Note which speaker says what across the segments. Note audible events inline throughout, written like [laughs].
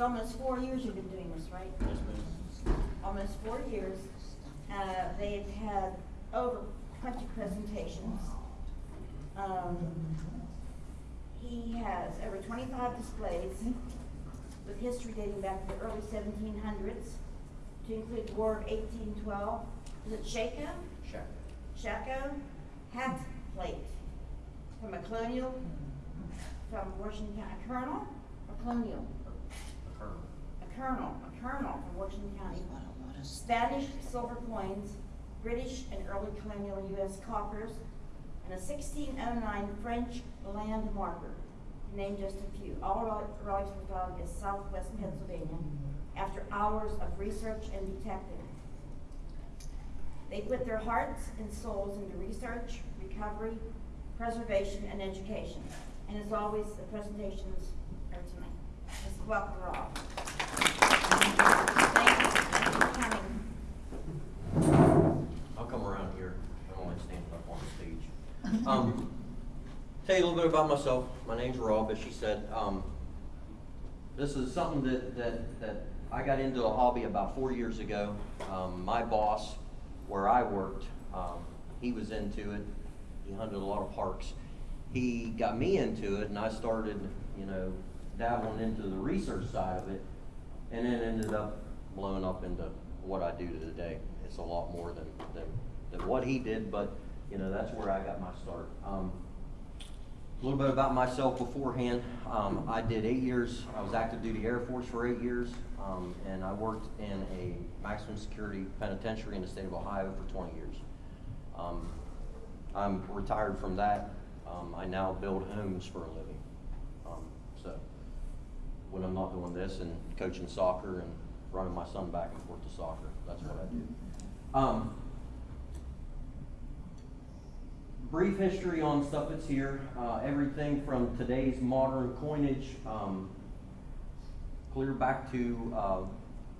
Speaker 1: It's almost four years you've been doing this, right?
Speaker 2: Yes, ma'am.
Speaker 1: Almost four years. Uh, they've had over twenty presentations. Um, he has over twenty-five displays with history dating back to the early seventeen hundreds, to include the War of eighteen twelve. Is it Shako?
Speaker 2: Check.
Speaker 1: Shako hat plate from a colonial, from Washington County, a colonel, a colonial,
Speaker 2: colonel,
Speaker 1: a colonel from Washington County. Spanish silver coins, British and early colonial US coppers, and a sixteen oh nine French land marker, to name just a few. All relics were found in southwest Pennsylvania after hours of research and detecting. They put their hearts and souls into research, recovery, preservation, and education. And as always, the presentations are tonight. Let's welcome
Speaker 2: I'll come around here. I don't like standing up on the stage. Um, tell you a little bit about myself. My name's Rob, as she said. Um, this is something that, that, that I got into a hobby about four years ago. Um, my boss, where I worked, um, he was into it. He hunted a lot of parks. He got me into it, and I started, you know, dabbling into the research side of it, and then ended up blowing up into what I do today. It's a lot more than, than, than what he did, but, you know, that's where I got my start. Um, a little bit about myself beforehand. Um, I did eight years, I was active duty Air Force for eight years, um, and I worked in a maximum security penitentiary in the state of Ohio for twenty years. Um, I'm retired from that. Um, I now build homes for a living. When I'm not doing this and coaching soccer and running my son back and forth to soccer, that's what I do. Um, brief history on stuff that's here. Uh, everything from today's modern coinage, um, clear back to uh,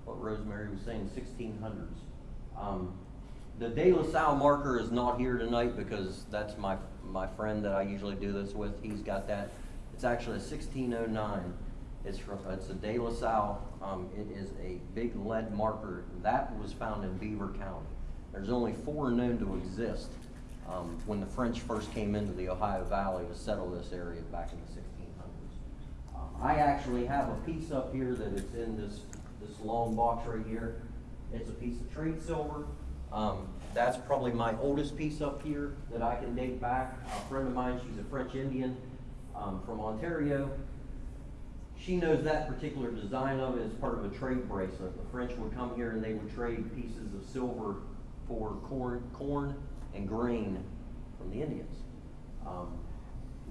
Speaker 2: what Rosemary was saying, 1600s. Um, the De La Salle marker is not here tonight because that's my my friend that I usually do this with. He's got that. It's actually a 1609. It's from it's a De La Salle. Um, it is a big lead marker that was found in Beaver County. There's only four known to exist um, when the French first came into the Ohio Valley to settle this area back in the 1600s. Um, I actually have a piece up here that is in this, this long box right here. It's a piece of trade silver. Um, that's probably my oldest piece up here that I can date back. A friend of mine, she's a French Indian um, from Ontario. She knows that particular design of it as part of a trade bracelet. The French would come here and they would trade pieces of silver for corn, corn and grain from the Indians. Um,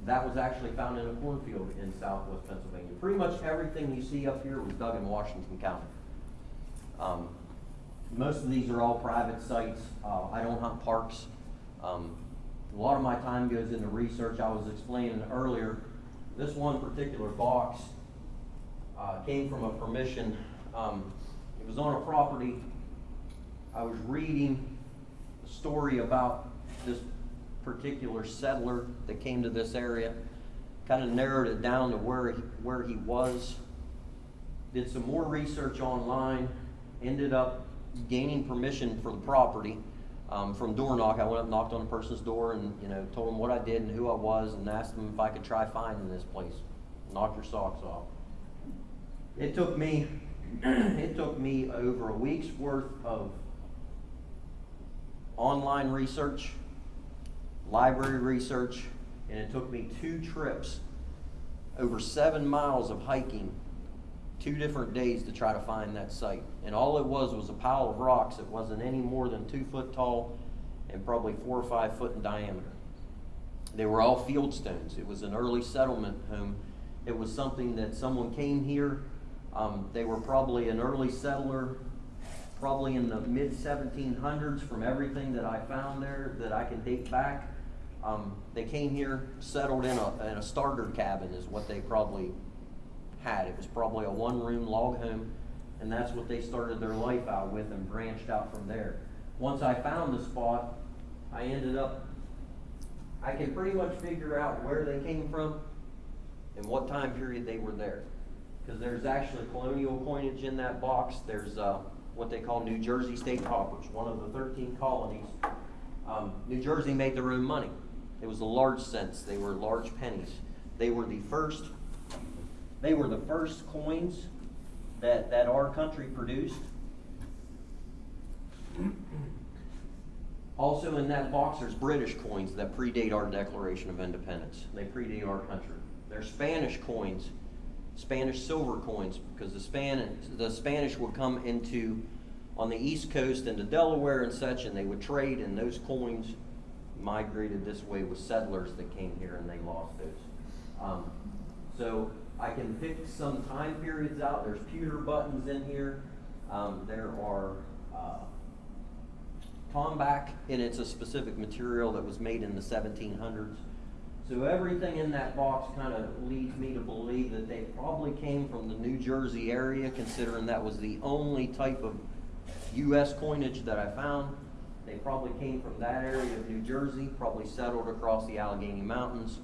Speaker 2: that was actually found in a cornfield in southwest Pennsylvania. Pretty much everything you see up here was dug in Washington County. Um, most of these are all private sites. Uh, I don't hunt parks. Um, a lot of my time goes into research. I was explaining earlier, this one particular box uh, came from a permission. Um, it was on a property. I was reading a story about this particular settler that came to this area. Kind of narrowed it down to where he, where he was. Did some more research online. Ended up gaining permission for the property um, from door knock. I went up, knocked on a person's door, and you know told them what I did and who I was, and asked them if I could try finding this place. Knock your socks off. It took me, [clears throat] it took me over a week's worth of online research, library research, and it took me two trips, over seven miles of hiking, two different days to try to find that site. And all it was was a pile of rocks. It wasn't any more than two foot tall and probably four or five foot in diameter. They were all field stones. It was an early settlement home. It was something that someone came here. Um, they were probably an early settler, probably in the mid 1700s from everything that I found there that I can date back. Um, they came here, settled in a, in a starter cabin, is what they probably had. It was probably a one room log home, and that's what they started their life out with and branched out from there. Once I found the spot, I ended up, I can pretty much figure out where they came from and what time period they were there. Because there's actually colonial coinage in that box. There's, uh, what they call New Jersey state coppers, one of the thirteen colonies. Um, New Jersey made their own money. It was a large cents. They were large pennies. They were the first, they were the first coins that, that our country produced. Also in that box, there's British coins that predate our Declaration of Independence. They predate our country. There's Spanish coins, Spanish silver coins, because the Spanish, the Spanish would come into, on the East Coast into Delaware and such, and they would trade, and those coins migrated this way with settlers that came here and they lost those. Um, so I can pick some time periods out. There's pewter buttons in here. Um, there are, uh, Tombac, and it's a specific material that was made in the seventeen hundreds. So everything in that box kind of leads me to believe that they probably came from the New Jersey area, considering that was the only type of US coinage that I found. They probably came from that area of New Jersey, probably settled across the Allegheny Mountains,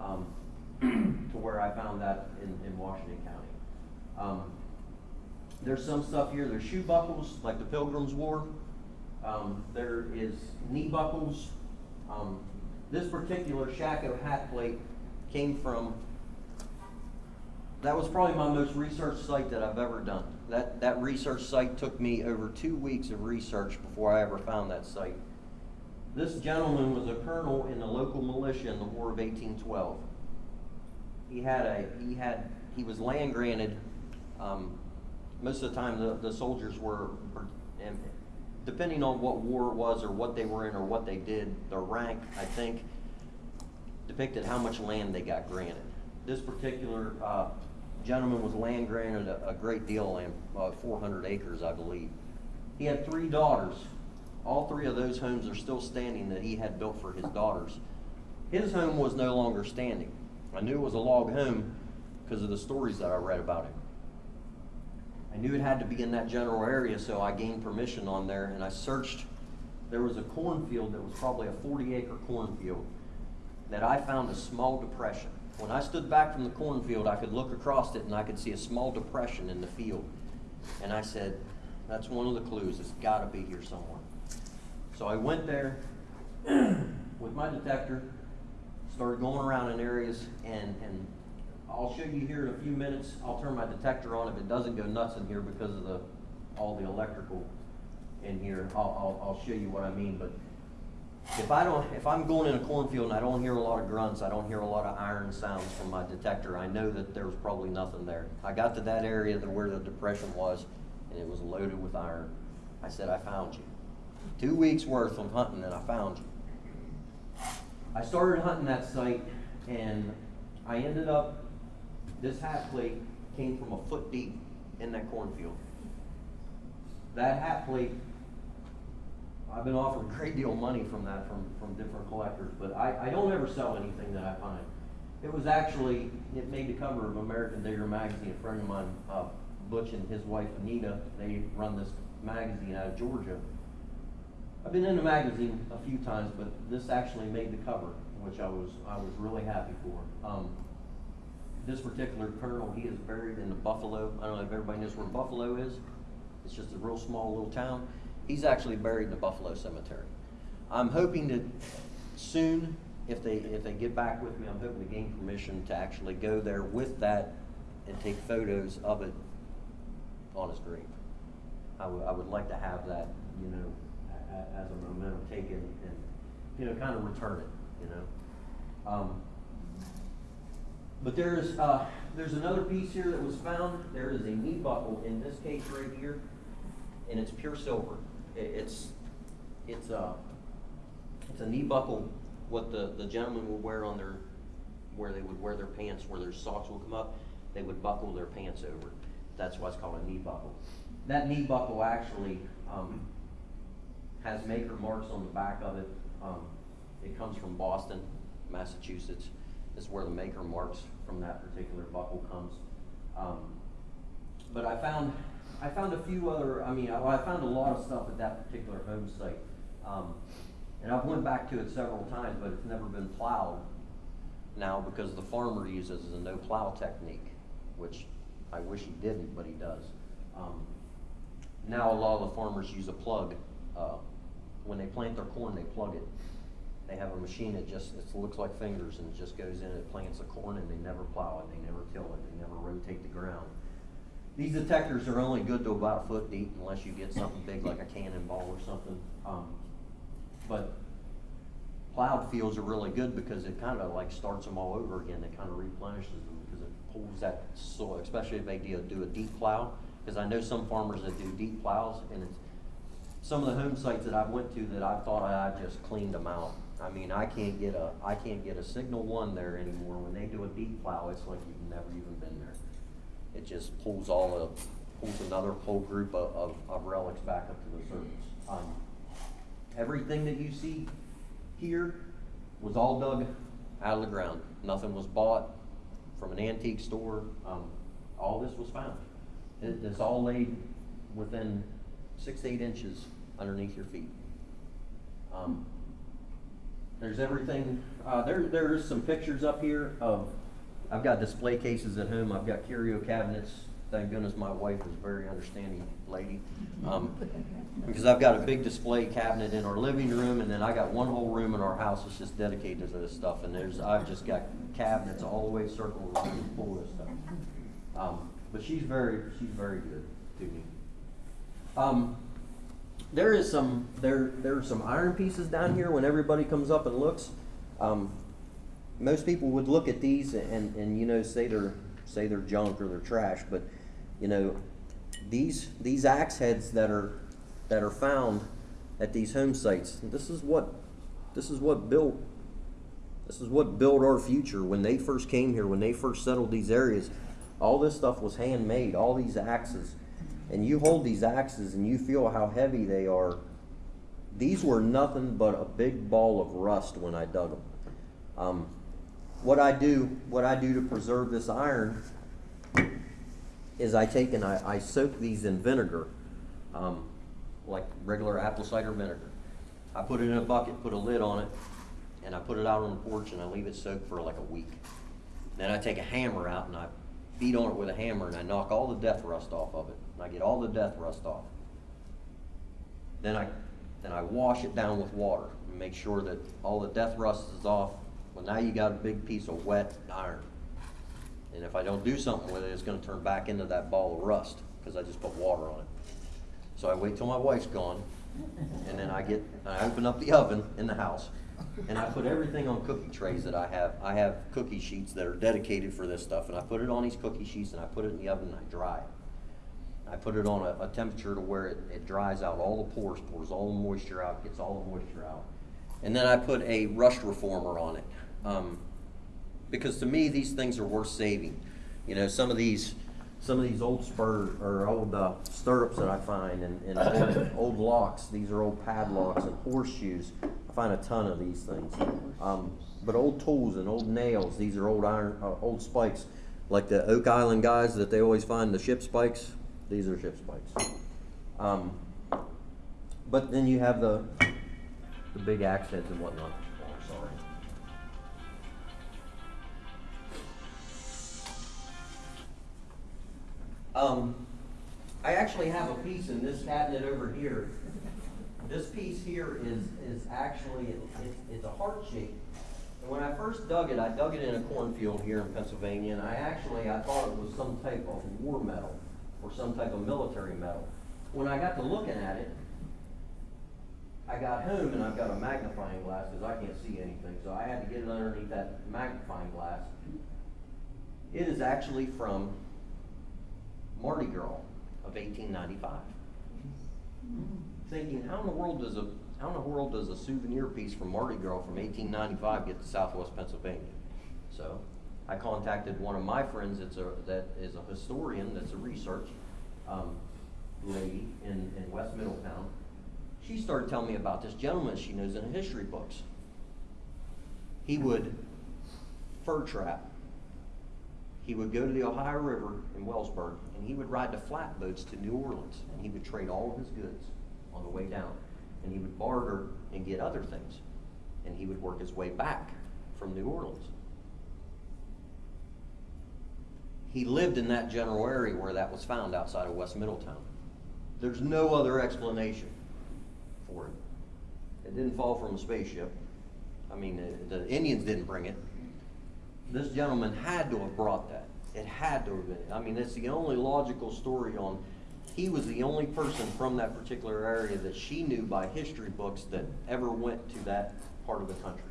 Speaker 2: um, [clears throat] to where I found that in, in Washington County. Um, there's some stuff here, there's shoe buckles, like the Pilgrims wore. Um, there is knee buckles. This particular Shako hat plate came from, that was probably my most researched site that I've ever done. That, that research site took me over two weeks of research before I ever found that site. This gentleman was a colonel in the local militia in the War of eighteen twelve. He had a, he had, he was land granted, um, most of the time the, the soldiers were, and depending on what war it was or what they were in or what they did, their rank, I think, depicted how much land they got granted. This particular, uh, gentleman was land granted a, a great deal of land, uh, four hundred acres, I believe. He had three daughters. All three of those homes are still standing that he had built for his daughters. His home was no longer standing. I knew it was a log home because of the stories that I read about him. I knew it had to be in that general area, so I gained permission on there and I searched. There was a cornfield that was probably a 40 acre cornfield that I found a small depression. When I stood back from the cornfield, I could look across it and I could see a small depression in the field. And I said, that's one of the clues. It's got to be here somewhere. So I went there [clears throat] with my detector, started going around in areas, and, and I'll show you here in a few minutes. I'll turn my detector on if it doesn't go nuts in here because of the, all the electrical in here. I'll, I'll, I'll show you what I mean, but if I don't, if I'm going in a cornfield and I don't hear a lot of grunts, I don't hear a lot of iron sounds from my detector, I know that there was probably nothing there. I got to that area that where the depression was, and it was loaded with iron. I said, I found you. Two weeks worth of hunting and I found you. I started hunting that site and I ended up, this hat plate came from a foot deep in that cornfield. That hat plate, I've been offered a great deal of money from that from, from different collectors, but I, I don't ever sell anything that I find. It was actually, it made the cover of American Digger magazine. A friend of mine, uh, Butch and his wife Anita, they run this magazine out of Georgia. I've been in the magazine a few times, but this actually made the cover, which I was, I was really happy for. Um, this particular colonel, he is buried in the Buffalo, I don't know if everybody knows where Buffalo is. It's just a real small little town. He's actually buried in the Buffalo Cemetery. I'm hoping to soon, if they, if they get back with me, I'm hoping to gain permission to actually go there with that and take photos of it on his grave. I would, I would like to have that, you know, as a memento taken and, you know, kind of return it, you know? Um, but there's, uh, there's another piece here that was found. There is a knee buckle in this case right here, and it's pure silver. It's, it's, uh, it's a knee buckle, what the, the gentleman would wear on their, where they would wear their pants, where their socks would come up, they would buckle their pants over. That's why it's called a knee buckle. That knee buckle actually, um, has maker marks on the back of it. Um, it comes from Boston, Massachusetts. Is where the maker marks from that particular buckle comes. Um, but I found, I found a few other, I mean, I, I found a lot of stuff at that particular home site. Um, and I've went back to it several times, but it's never been plowed now because the farmer uses a no plow technique, which I wish he didn't, but he does. Um, now a lot of the farmers use a plug, uh, when they plant their corn, they plug it. They have a machine that just, it looks like fingers and it just goes in, it plants the corn and they never plow it, they never till it, they never rotate the ground. These detectors are only good to about a foot deep unless you get something big like a cannonball or something. Um, but plowed fields are really good because it kind of like starts them all over again. It kind of replenishes them because it pulls that soil, especially if they do, do a deep plow. Because I know some farmers that do deep plows and it's, some of the home sites that I went to that I thought I just cleaned them out. I mean, I can't get a, I can't get a signal one there anymore. When they do a deep plow, it's like you've never even been there. It just pulls all the, pulls another whole group of, of, of relics back up to the surface. Um, everything that you see here was all dug out of the ground. Nothing was bought from an antique store. Um, all this was found. It, it's all laid within six, eight inches underneath your feet. Um, there's everything, uh, there, there is some pictures up here of, I've got display cases at home, I've got curio cabinets. Thank goodness my wife is a very understanding lady. Um, because I've got a big display cabinet in our living room and then I got one whole room in our house that's just dedicated to this stuff. And there's, I've just got cabinets all the way circled around full of this stuff. Um, but she's very, she's very good to me. Um, there is some there there are some iron pieces down here when everybody comes up and looks. Um, most people would look at these and, and you know say they're say they're junk or they're trash, but you know these these axe heads that are that are found at these home sites. This is what this is what built this is what built our future when they first came here when they first settled these areas. All this stuff was handmade. All these axes and you hold these axes and you feel how heavy they are. These were nothing but a big ball of rust when I dug them. Um, what I do, what I do to preserve this iron is I take and I, I soak these in vinegar, um, like regular apple cider vinegar. I put it in a bucket, put a lid on it, and I put it out on the porch and I leave it soaked for like a week. Then I take a hammer out and I beat on it with a hammer and I knock all the death rust off of it. And I get all the death rust off. Then I, then I wash it down with water and make sure that all the death rust is off. Well, now you got a big piece of wet iron. And if I don't do something with it, it's gonna turn back into that ball of rust, because I just put water on it. So I wait till my wife's gone, and then I get, I open up the oven in the house, and I put everything on cookie trays that I have. I have cookie sheets that are dedicated for this stuff, and I put it on these cookie sheets, and I put it in the oven, and I dry it. I put it on a, a temperature to where it, it dries out all the pores, pours all the moisture out, gets all the moisture out. And then I put a rust reformer on it. Um, because to me, these things are worth saving. You know, some of these, some of these old spur, or old uh, stirrups that I find and, and old, [coughs] old locks, these are old padlocks and horseshoes. I find a ton of these things. Um, but old tools and old nails, these are old iron, uh, old spikes. Like the Oak Island guys that they always find the ship spikes, these are ship spikes. Um, but then you have the, the big axe heads and whatnot. Sorry. Um, I actually have a piece in this cabinet over here. This piece here is, is actually, it, it's, it's a heart shape. And when I first dug it, I dug it in a cornfield here in Pennsylvania, and I actually, I thought it was some type of war medal or some type of military medal. When I got to looking at it, I got home and I've got a magnifying glass because I can't see anything, so I had to get it underneath that magnifying glass. It is actually from Mardi Gras of 1895. Thinking, how in the world does a how in the world does a souvenir piece from Mardi Gras from 1895 get to Southwest Pennsylvania? So, I contacted one of my friends that's a that is a historian, that's a research um, lady in, in West Middletown. She started telling me about this gentleman she knows in history books. He would fur trap he would go to the Ohio River in Wellsburg and he would ride the flatboats to New Orleans and he would trade all of his goods on the way down. And he would barter and get other things. And he would work his way back from New Orleans. He lived in that general area where that was found outside of West Middletown. There's no other explanation for it. It didn't fall from a spaceship. I mean, the, Indians didn't bring it. This gentleman had to have brought that. It had to have been. I mean, it's the only logical story on, he was the only person from that particular area that she knew by history books that ever went to that part of the country.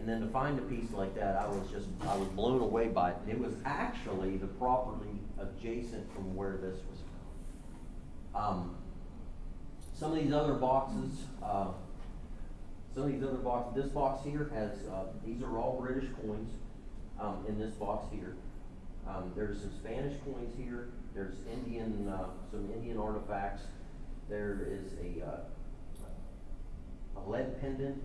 Speaker 2: And then to find a piece like that, I was just, I was blown away by it. It was actually the property adjacent from where this was found. Um, some of these other boxes, uh, some of these other boxes, this box here has, uh, these are all British coins, um, in this box here. Um, there's some Spanish coins here, there's Indian, uh, some Indian artifacts. There is a, uh, a lead pendant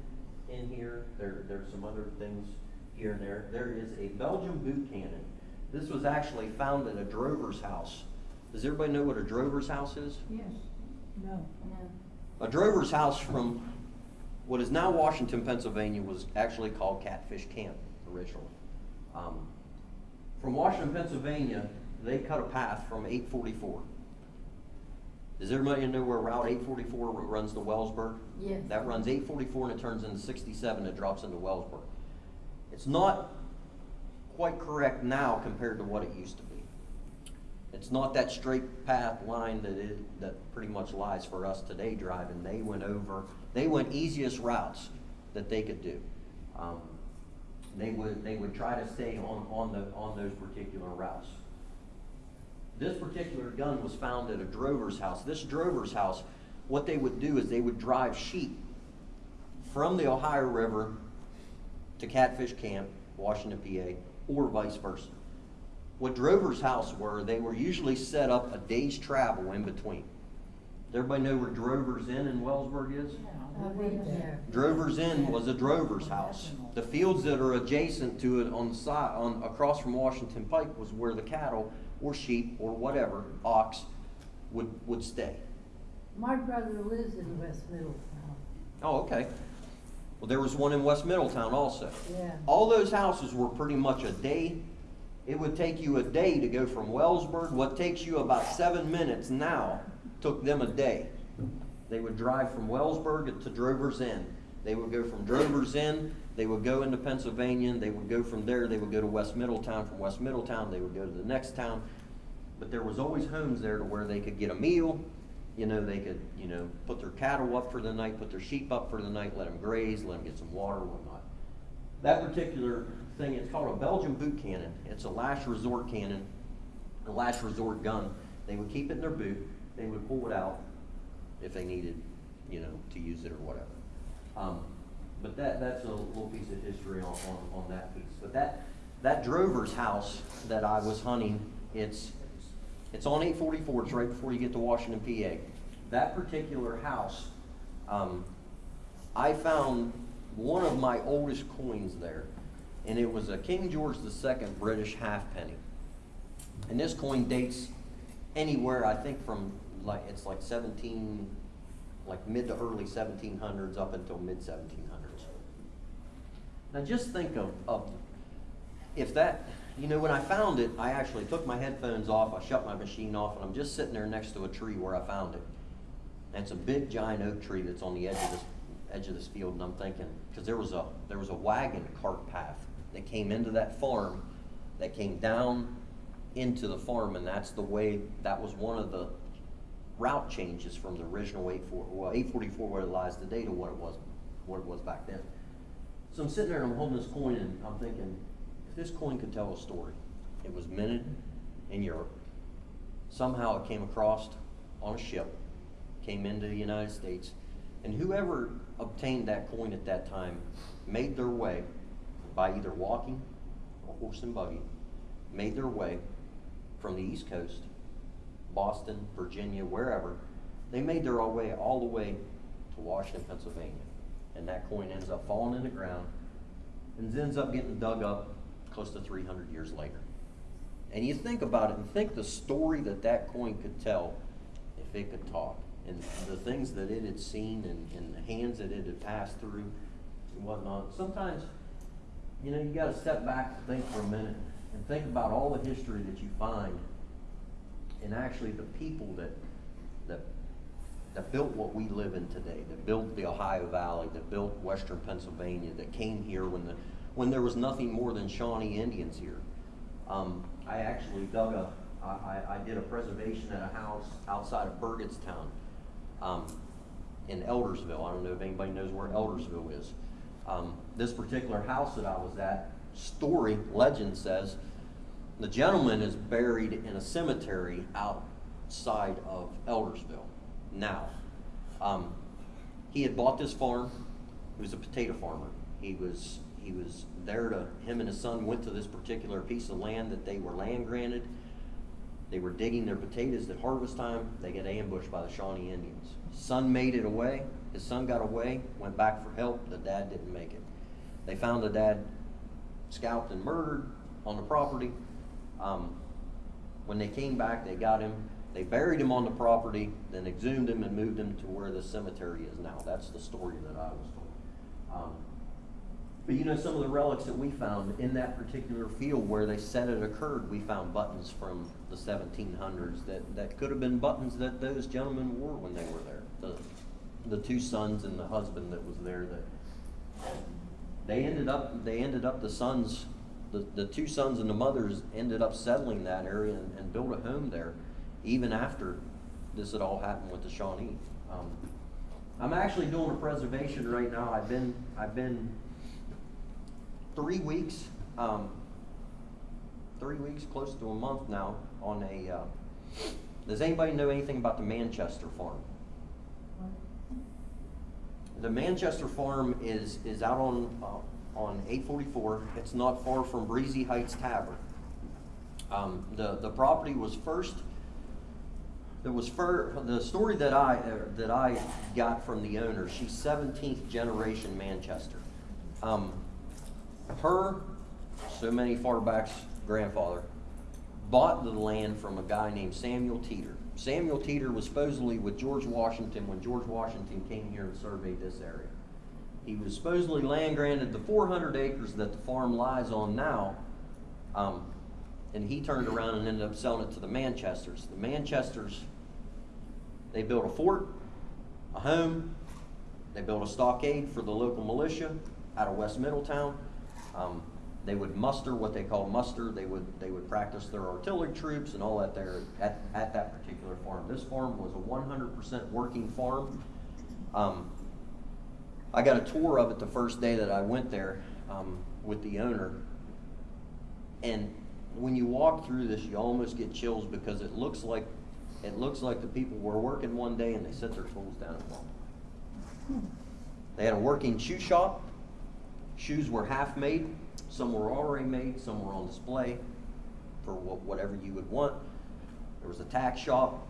Speaker 2: in here, there, there's some other things here and there. There is a Belgian boot cannon. This was actually found in a drover's house. Does everybody know what a drover's house is?
Speaker 3: Yes, no.
Speaker 2: A drover's house from what is now Washington, Pennsylvania, was actually called Catfish Camp originally. Um, from Washington, Pennsylvania, they cut a path from 844. Does everybody know where Route 844 runs to Wellsburg?
Speaker 3: Yes.
Speaker 2: That runs 844 and it turns into 67 and it drops into Wellsburg. It's not quite correct now compared to what it used to be. It's not that straight path line that it, that pretty much lies for us today driving. They went over, they went easiest routes that they could do. Um, they would, they would try to stay on, on the, on those particular routes. This particular gun was found at a drover's house. This drover's house, what they would do is they would drive sheep from the Ohio River to Catfish Camp, Washington, PA, or vice versa. What drovers' house were, they were usually set up a day's travel in between. Does everybody know where Drovers Inn in Wellsburg is?
Speaker 3: I've been there.
Speaker 2: Drovers Inn was a drover's house. The fields that are adjacent to it on the side, on, across from Washington Pike was where the cattle or sheep or whatever, ox, would, would stay.
Speaker 3: My brother lives in West Middletown.
Speaker 2: Oh, okay. Well, there was one in West Middletown also.
Speaker 3: Yeah.
Speaker 2: All those houses were pretty much a day. It would take you a day to go from Wellsburg. What takes you about seven minutes now took them a day. They would drive from Wellsburg to Drover's Inn. They would go from Drover's Inn, they would go into Pennsylvania, they would go from there, they would go to West Middletown. From West Middletown, they would go to the next town. But there was always homes there to where they could get a meal, you know, they could, you know, put their cattle up for the night, put their sheep up for the night, let them graze, let them get some water, whatnot. That particular thing, it's called a Belgian boot cannon. It's a last resort cannon, a last resort gun. They would keep it in their boot, they would pull it out if they needed, you know, to use it or whatever. Um, but that, that's a little piece of history on, on, on that piece. But that, that drover's house that I was hunting, it's, it's on eight forty-four, it's right before you get to Washington, PA. That particular house, um, I found one of my oldest coins there, and it was a King George II British halfpenny. And this coin dates anywhere, I think from like, it's like seventeen, like mid to early seventeen hundreds up until mid seventeen hundreds. Now just think of, of, if that, you know, when I found it, I actually took my headphones off, I shut my machine off, and I'm just sitting there next to a tree where I found it. And it's a big giant oak tree that's on the edge of this, edge of this field, and I'm thinking, because there was a, there was a wagon cart path that came into that farm, that came down into the farm, and that's the way, that was one of the route changes from the original eight four, well, eight forty-four where it lies today to what it was, what it was back then. So I'm sitting there and I'm holding this coin and I'm thinking, this coin could tell a story, it was minted in Europe. Somehow it came across on a ship, came into the United States, and whoever obtained that coin at that time made their way by either walking or horse and buggy, made their way from the East Coast, Boston, Virginia, wherever. They made their way all the way to Washington, Pennsylvania. And that coin ends up falling in the ground and ends up getting dug up close to 300 years later. And you think about it and think the story that that coin could tell if it could talk and the things that it had seen and, and the hands that it had passed through and whatnot. Sometimes, you know, you got to step back and think for a minute and think about all the history that you find and actually the people that, that, that built what we live in today, that built the Ohio Valley, that built western Pennsylvania, that came here when the, when there was nothing more than Shawnee Indians here. Um, I actually dug a, I, I, did a preservation at a house outside of Burgettstown, um, in Eldersville. I don't know if anybody knows where Eldersville is. Um, this particular house that I was at, story, legend says, the gentleman is buried in a cemetery outside of Eldersville now. Um, he had bought this farm. He was a potato farmer. He was he was there to him and his son went to this particular piece of land that they were land granted. They were digging their potatoes at harvest time. They got ambushed by the Shawnee Indians. Son made it away. His son got away, went back for help. The dad didn't make it. They found the dad scalped and murdered on the property. Um, when they came back, they got him. They buried him on the property, then exhumed him and moved him to where the cemetery is now. That's the story that I was told. Um, but you know, some of the relics that we found in that particular field where they said it occurred, we found buttons from the 1700s that, that could have been buttons that those gentlemen wore when they were there. The, the two sons and the husband that was there that they ended up they ended up the sons the, the two sons and the mothers ended up settling that area and, and built a home there even after this had all happened with the Shawnee. Um, I'm actually doing a preservation right now. I've been I've been three weeks, um, three weeks, close to a month now on a. Uh, does anybody know anything about the Manchester farm? The Manchester farm is, is out on, uh, on eight forty-four. It's not far from Breezy Heights Tavern. Um, the, the property was first, there was fir, the story that I, uh, that I got from the owner, she's seventeenth generation Manchester. Um, her, so many far back's grandfather, bought the land from a guy named Samuel Teeter. Samuel Teeter was supposedly with George Washington when George Washington came here and surveyed this area. He was supposedly land granted the 400 acres that the farm lies on now, um, and he turned around and ended up selling it to the Manchesters. The Manchesters, they built a fort, a home, they built a stockade for the local militia out of West Middletown. Um, they would muster what they call muster. They would they would practice their artillery troops and all that there at, at that particular farm. This farm was a 100% working farm. Um, I got a tour of it the first day that I went there um, with the owner, and when you walk through this, you almost get chills because it looks like it looks like the people were working one day and they set their tools down and walked. They had a working shoe shop. Shoes were half made. Some were already made. Some were on display for wh- whatever you would want. There was a tack shop.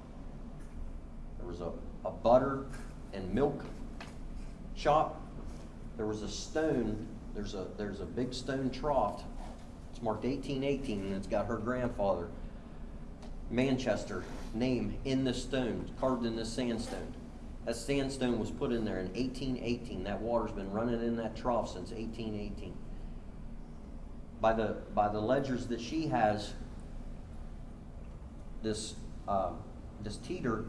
Speaker 2: There was a, a butter and milk shop. There was a stone. There's a there's a big stone trough. It's marked 1818 and it's got her grandfather Manchester name in this stone, carved in this sandstone. That sandstone was put in there in 1818. That water's been running in that trough since 1818. By the by the ledgers that she has, this uh, this teeter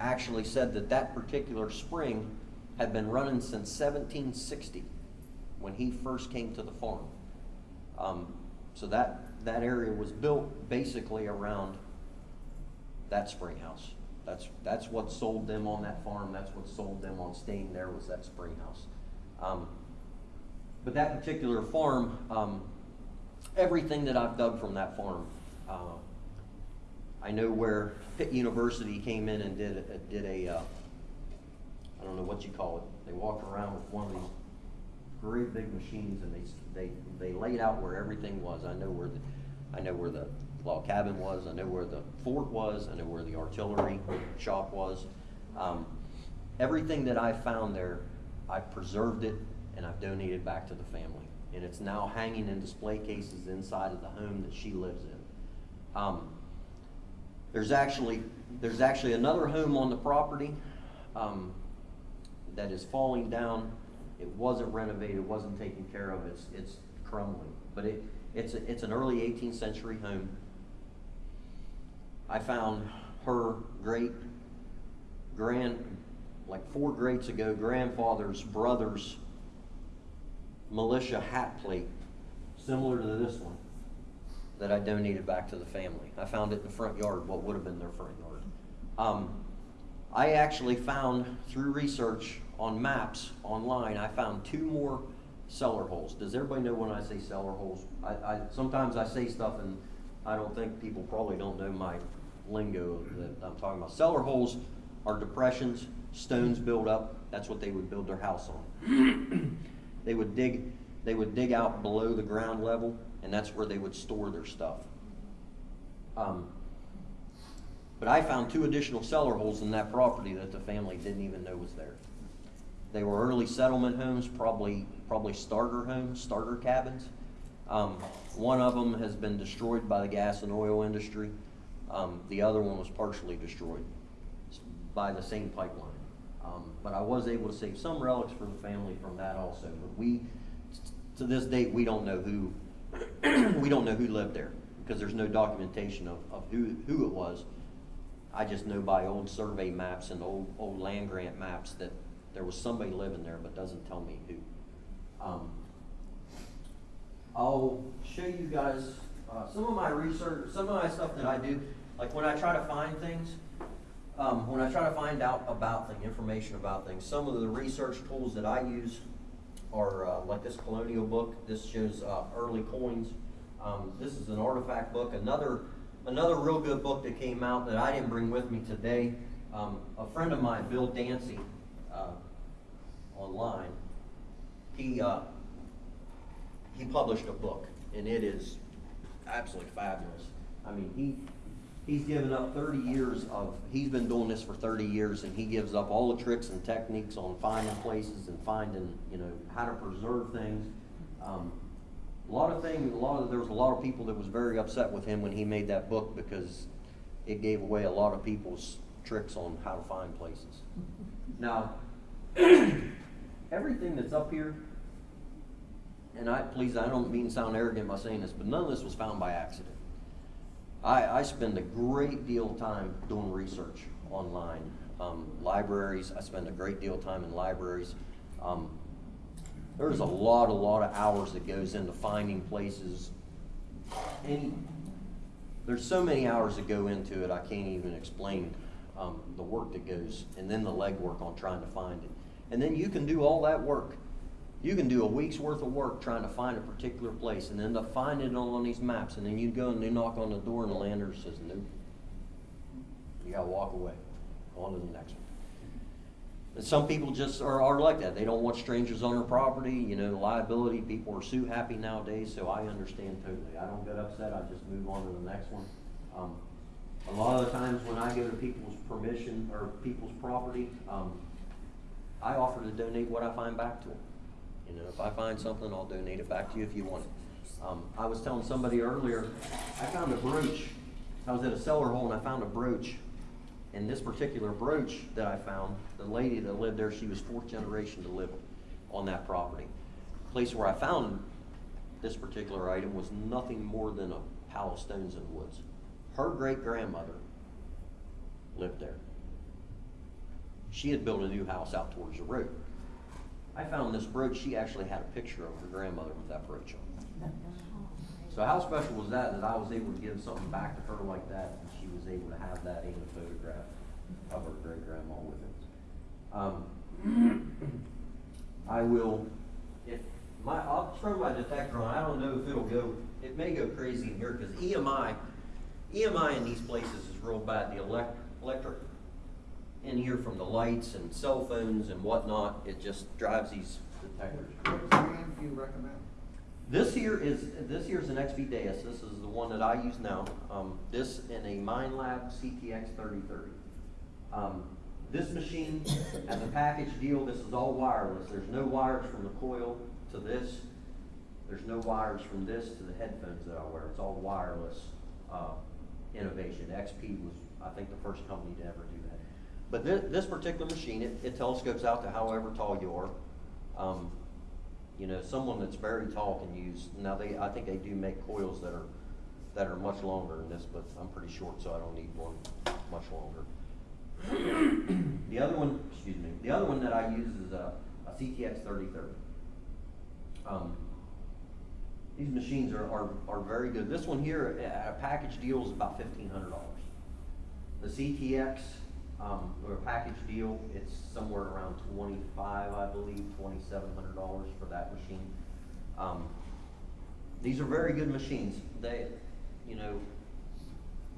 Speaker 2: actually said that that particular spring had been running since 1760 when he first came to the farm. Um, so that that area was built basically around that spring house. That's that's what sold them on that farm. That's what sold them on staying there was that spring house. Um, but that particular farm, um, everything that I've dug from that farm, uh, I know where Pitt University came in and did a, did a uh, I don't know what you call it. They walked around with one of these great big machines and they they they laid out where everything was. I know where the I know where the log cabin was. I know where the fort was. I know where the artillery shop was. Um, everything that I found there, I preserved it and I've donated back to the family. And it's now hanging in display cases inside of the home that she lives in. Um, there's actually there's actually another home on the property um, that is falling down. It wasn't renovated, it wasn't taken care of. It's it's crumbling. But it, it's, a- it's an early eighteenth century home. I found her great grand, like four greats ago, grandfather's brother's militia hat plate, similar to this one, that I donated back to the family. I found it in the front yard, what would have been their front yard. Um, I actually found, through research on maps online, I found two more cellar holes. Does everybody know when I say cellar holes? I, I, sometimes I say stuff and I don't think people probably don't know my lingo that I'm talking about. Cellar holes are depressions, stones build up, that's what they would build their house on. [coughs] They would dig, they would dig out below the ground level, and that's where they would store their stuff. Um, but I found two additional cellar holes in that property that the family didn't even know was there. They were early settlement homes, probably, probably starter homes, starter cabins. Um, one of them has been destroyed by the gas and oil industry. Um, the other one was partially destroyed by the same pipeline. Um, but I was able to save some relics for the family from that also. But we, to this date, we don't know who, [clears throat] we don't know who lived there because there's no documentation of, of who, who it was. I just know by old survey maps and old, old land grant maps that there was somebody living there, but doesn't tell me who. Um, I'll show you guys, uh, some of my research, some of my stuff that I do, like when I try to find things, um, when I try to find out about things, information about things, some of the research tools that I use are, uh, like this colonial book, this shows, uh, early coins. Um, this is an artifact book, another, another real good book that came out that I didn't bring with me today. Um, a friend of mine, Bill Dancy, uh, online, he, uh, he published a book, and it is absolutely fabulous. I mean, he, he's given up thirty years of, he's been doing this for thirty years, and he gives up all the tricks and techniques on finding places and finding, you know, how to preserve things. Um, a lot of things, a lot of, there was a lot of people that was very upset with him when he made that book because it gave away a lot of people's tricks on how to find places. Now, [clears throat] everything that's up here, and I, please, I don't mean sound arrogant by saying this, but none of this was found by accident. I, I spend a great deal of time doing research online. Um, libraries, I spend a great deal of time in libraries. Um, there's a lot, a lot of hours that goes into finding places. Any, there's so many hours that go into it, I can't even explain um, the work that goes, and then the legwork on trying to find it. And then you can do all that work. You can do a week's worth of work trying to find a particular place and end up finding it all on these maps, and then you go and you knock on the door, and the landlord says, nope. You gotta walk away, on to the next one. And some people just are, are like that. They don't want strangers on their property, you know, liability, people are sue happy nowadays, so I understand totally. I don't get upset, I just move on to the next one. Um, a lot of the times when I go to people's permission or people's property, um, I offer to donate what I find back to them. You know, if I find something, I'll donate it back to you if you want it. Um, I was telling somebody earlier, I found a brooch. I was at a cellar hole and I found a brooch. And this particular brooch that I found, the lady that lived there, she was fourth generation to live on that property. Place where I found this particular item was nothing more than a pile of stones and woods. Her great grandmother lived there. She had built a new house out towards the road. I found this brooch, she actually had a picture of her grandmother with that brooch on. So how special was that, that I was able to give something back to her like that, and she was able to have that in a photograph of her great-grandma with it. Um, I will, if, my, I'll throw my detector on, I don't know if it'll go, it may go crazy in here, because EMI, EMI in these places is real bad, the elec- electric in here from the lights and cell phones and whatnot, it just drives these detectors.
Speaker 4: What brand do you recommend?
Speaker 2: This here is, this here is an XP Deus, this is the one that I use now, um, this in a Minelab CTX thirty thirty. Um, this machine, as a package deal, this is all wireless, there's no wires from the coil to this, there's no wires from this to the headphones that I wear, it's all wireless, uh, innovation. XP was, I think, the first company to ever do that. But this, this particular machine, it, it telescopes out to however tall you are. Um, You know, someone that's very tall can use, now they, I think they do make coils that are, that are much longer than this, but I'm pretty short, so I don't need one much longer. The other one, excuse me, the other one that I use is a, a CTX thirty thirty. Um, these machines are, are, are very good. This one here, a, package deal is about fifteen hundred dollars. The CTX, um, or a package deal, it's somewhere around twenty-five, I believe, twenty-seven hundred dollars for that machine. Um, these are very good machines. They, you know,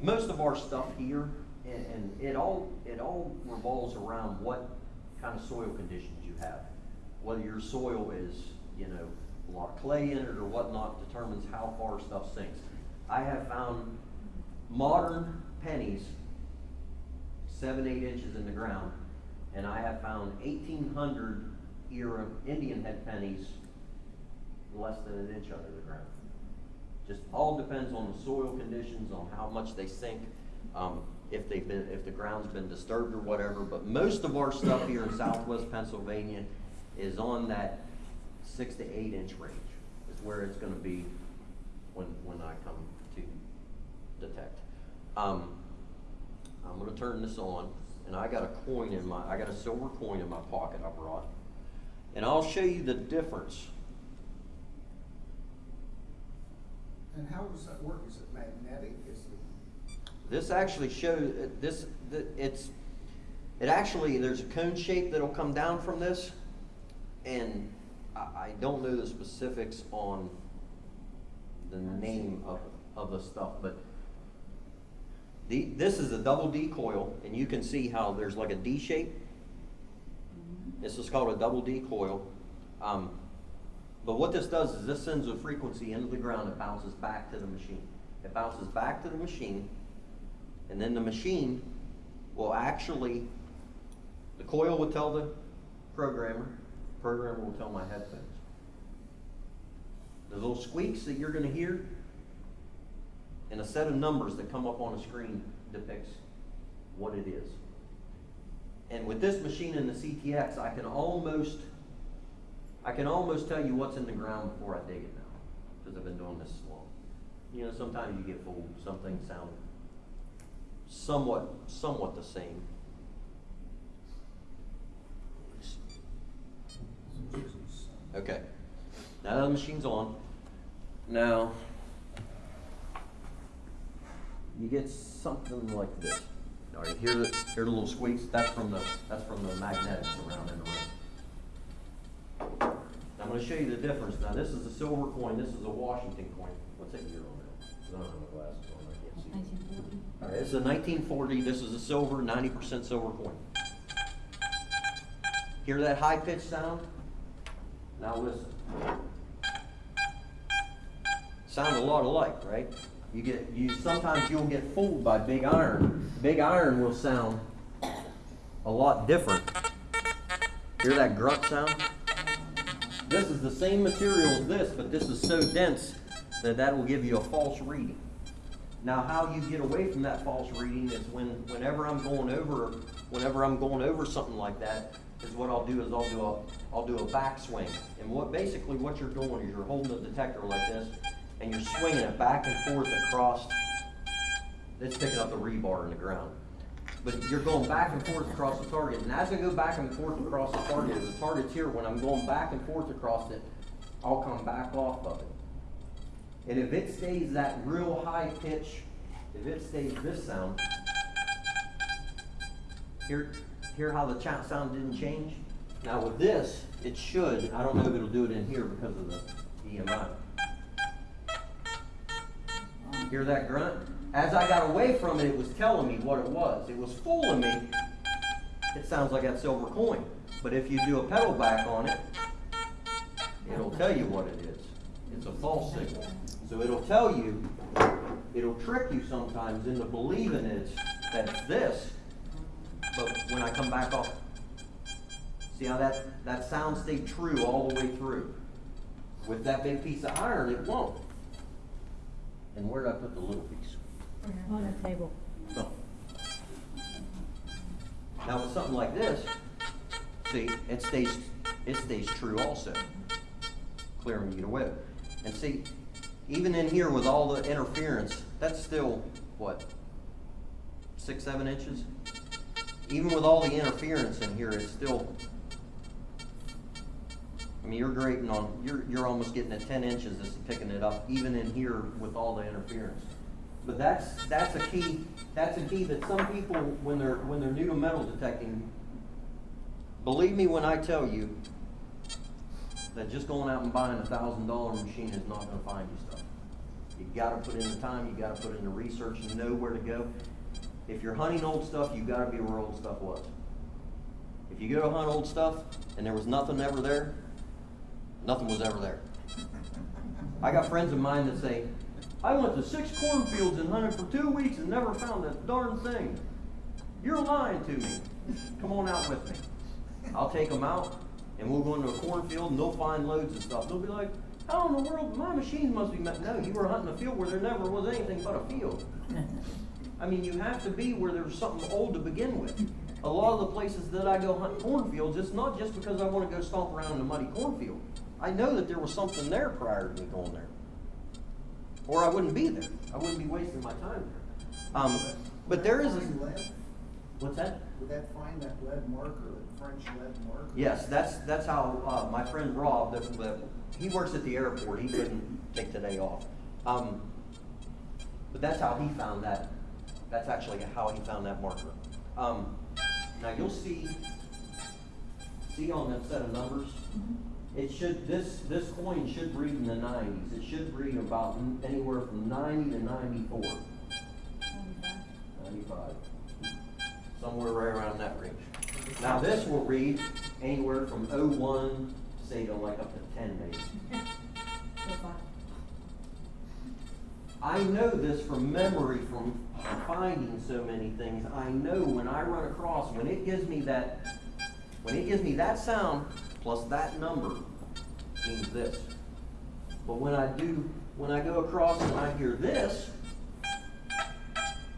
Speaker 2: most of our stuff here, and, and it all, it all revolves around what kind of soil conditions you have. Whether your soil is, you know, a lot of clay in it or whatnot determines how far stuff sinks. I have found modern pennies seven, eight inches in the ground, and I have found eighteen hundred era Indian head pennies less than an inch under the ground. Just all depends on the soil conditions, on how much they sink, um, if they've been, if the ground's been disturbed or whatever. But most of our stuff here in southwest Pennsylvania is on that six to eight inch range, is where it's gonna be when, when I come to detect. Um, I'm gonna turn this on, and I got a coin in my, I got a silver coin in my pocket I brought. And I'll show you the difference.
Speaker 4: And how does that work? Is it magnetic? Is it,
Speaker 2: This actually shows, this, th- it's, it actually, there's a cone shape that'll come down from this. And I, I don't know the specifics on the name of, of the stuff, but the, this is a double D coil, and you can see how there's like a D shape. This is called a double D coil. Um, but what this does is this sends a frequency into the ground, it bounces back to the machine. It bounces back to the machine, and then the machine will actually, the coil will tell the programmer, programmer will tell my headphones. The little squeaks that you're gonna hear, and a set of numbers that come up on a screen depicts what it is. And with this machine and the CTX, I can almost, I can almost tell you what's in the ground before I dig it now, because I've been doing this long. You know, sometimes you get fooled, some things sound somewhat, somewhat the same. Okay, now the machine's on. Now, you get something like this. All right, here the, here the little squeaks, that's from the, that's from the magnetics around in the ring. I'm gonna show you the difference. Now, this is a silver coin, this is a Washington coin. What's that year on that? I don't have my glasses on, I can't see.
Speaker 3: Nineteen forty.
Speaker 2: All right, this is a nineteen forty, this is a silver, ninety percent silver coin. Hear that high pitched sound? Now listen. Sound a lot alike, right? You get, you, sometimes you'll get fooled by big iron. Big iron will sound a lot different. Hear that grunt sound? This is the same material as this, but this is so dense that that will give you a false reading. Now, how you get away from that false reading is when, whenever I'm going over, whenever I'm going over something like that, is what I'll do is I'll do a, I'll do a backswing. And what, basically what you're doing is you're holding the detector like this, and you're swinging it back and forth across, it's picking up the rebar in the ground. But you're going back and forth across the target, and as I go back and forth across the target, the target's here, when I'm going back and forth across it, I'll come back off of it. And if it stays that real high pitch, if it stays this sound, hear, hear how the sound didn't change? Now with this, it should, I don't know if it'll do it in here because of the EMI. Hear that grunt? As I got away from it, it was telling me what it was. It was fooling me. It sounds like that silver coin. But if you do a pedal back on it, it'll tell you what it is. It's a false signal. So it'll tell you, it'll trick you sometimes into believing it's, that it's this. But when I come back off, see how that, that sound stayed true all the way through. With that big piece of iron, it won't. And where did I put the little piece? Mm-hmm.
Speaker 3: On the table.
Speaker 2: No. Now with something like this, see, it stays, it stays true also. clear and get away. And see, even in here with all the interference, that's still, what, six, seven inches? Even with all the interference in here, it's still, I mean, you're grading on, you're, you're almost getting at ten inches, this is picking it up, even in here with all the interference. But that's, that's a key, that's a key that some people, when they're, when they're new to metal detecting, believe me when I tell you that just going out and buying a thousand dollar machine is not gonna find you stuff. You gotta put in the time, you gotta put in the research, and know where to go. If you're hunting old stuff, you gotta be where old stuff was. If you go to hunt old stuff and there was nothing ever there, nothing was ever there. I got friends of mine that say, I went to six cornfields and hunted for two weeks and never found a darn thing. You're lying to me. Come on out with me. I'll take them out and we'll go into a cornfield and they'll find loads of stuff. They'll be like, how in the world, my machines must be, met-" no, you were hunting a field where there never was anything but a field. [laughs] I mean, you have to be where there's something old to begin with. A lot of the places that I go hunt cornfields, it's not just because I wanna go stomp around in a muddy cornfield. I know that there was something there prior to me going there. Or I wouldn't be there. I wouldn't be wasting my time there. Um, but there is a,
Speaker 4: lead?
Speaker 2: what's that?
Speaker 4: Would that find that lead marker, that French lead marker?
Speaker 2: Yes, that's, that's how, uh, my friend Rob, that, that, he works at the airport, he couldn't take today off. Um, but that's how he found that, that's actually how he found that marker. Um, now you'll see, see on that set of numbers, it should, this, this coin should read in the nineties, it should read about anywhere from ninety to 94. 95. 95. somewhere right around that range. Now, this will read anywhere from oh one, say to like up to ten maybe. [laughs] I know this from memory from finding so many things. I know when I run across, when it gives me that, when it gives me that sound plus that number means this. But when I do, when I go across and I hear this,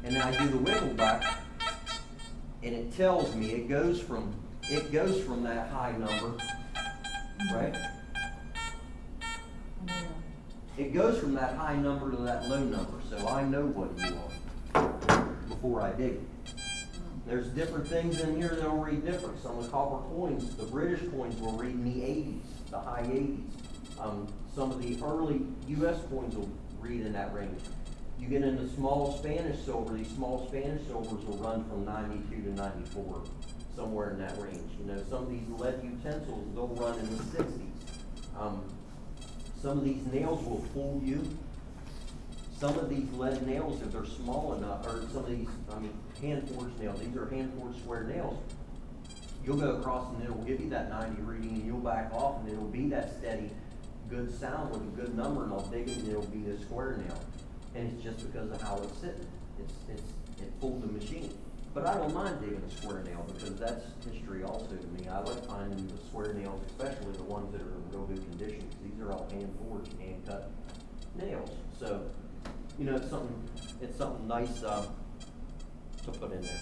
Speaker 2: and then I do the wiggle back, and it tells me, it goes from, it goes from that high number, right? It goes from that high number to that low number, so I know what you want before I dig it. There's different things in here that'll read different. Some of the copper coins, the British coins will read in the eighties, the high eighties. Um, some of the early US coins will read in that range. You get into small Spanish silver, these small Spanish silvers will run from ninety-two to ninety-four, somewhere in that range. You know, some of these lead utensils, they'll run in the sixties. Um, some of these nails will fool you. Some of these lead nails, if they're small enough, or some of these, I mean, hand forged nails, these are hand forged square nails. You'll go across and it'll give you that ninety reading and you'll back off and it'll be that steady, good sound with a good number and I'll dig it and it'll be a square nail. And it's just because of how it's sitting. It's, it's, it fooled the machine. But I don't mind digging a square nail because that's history also to me. I like finding the square nails, especially the ones that are in real good condition, these are all hand forged, hand cut nails. So, you know, it's something, it's something nice, uh, to put in there.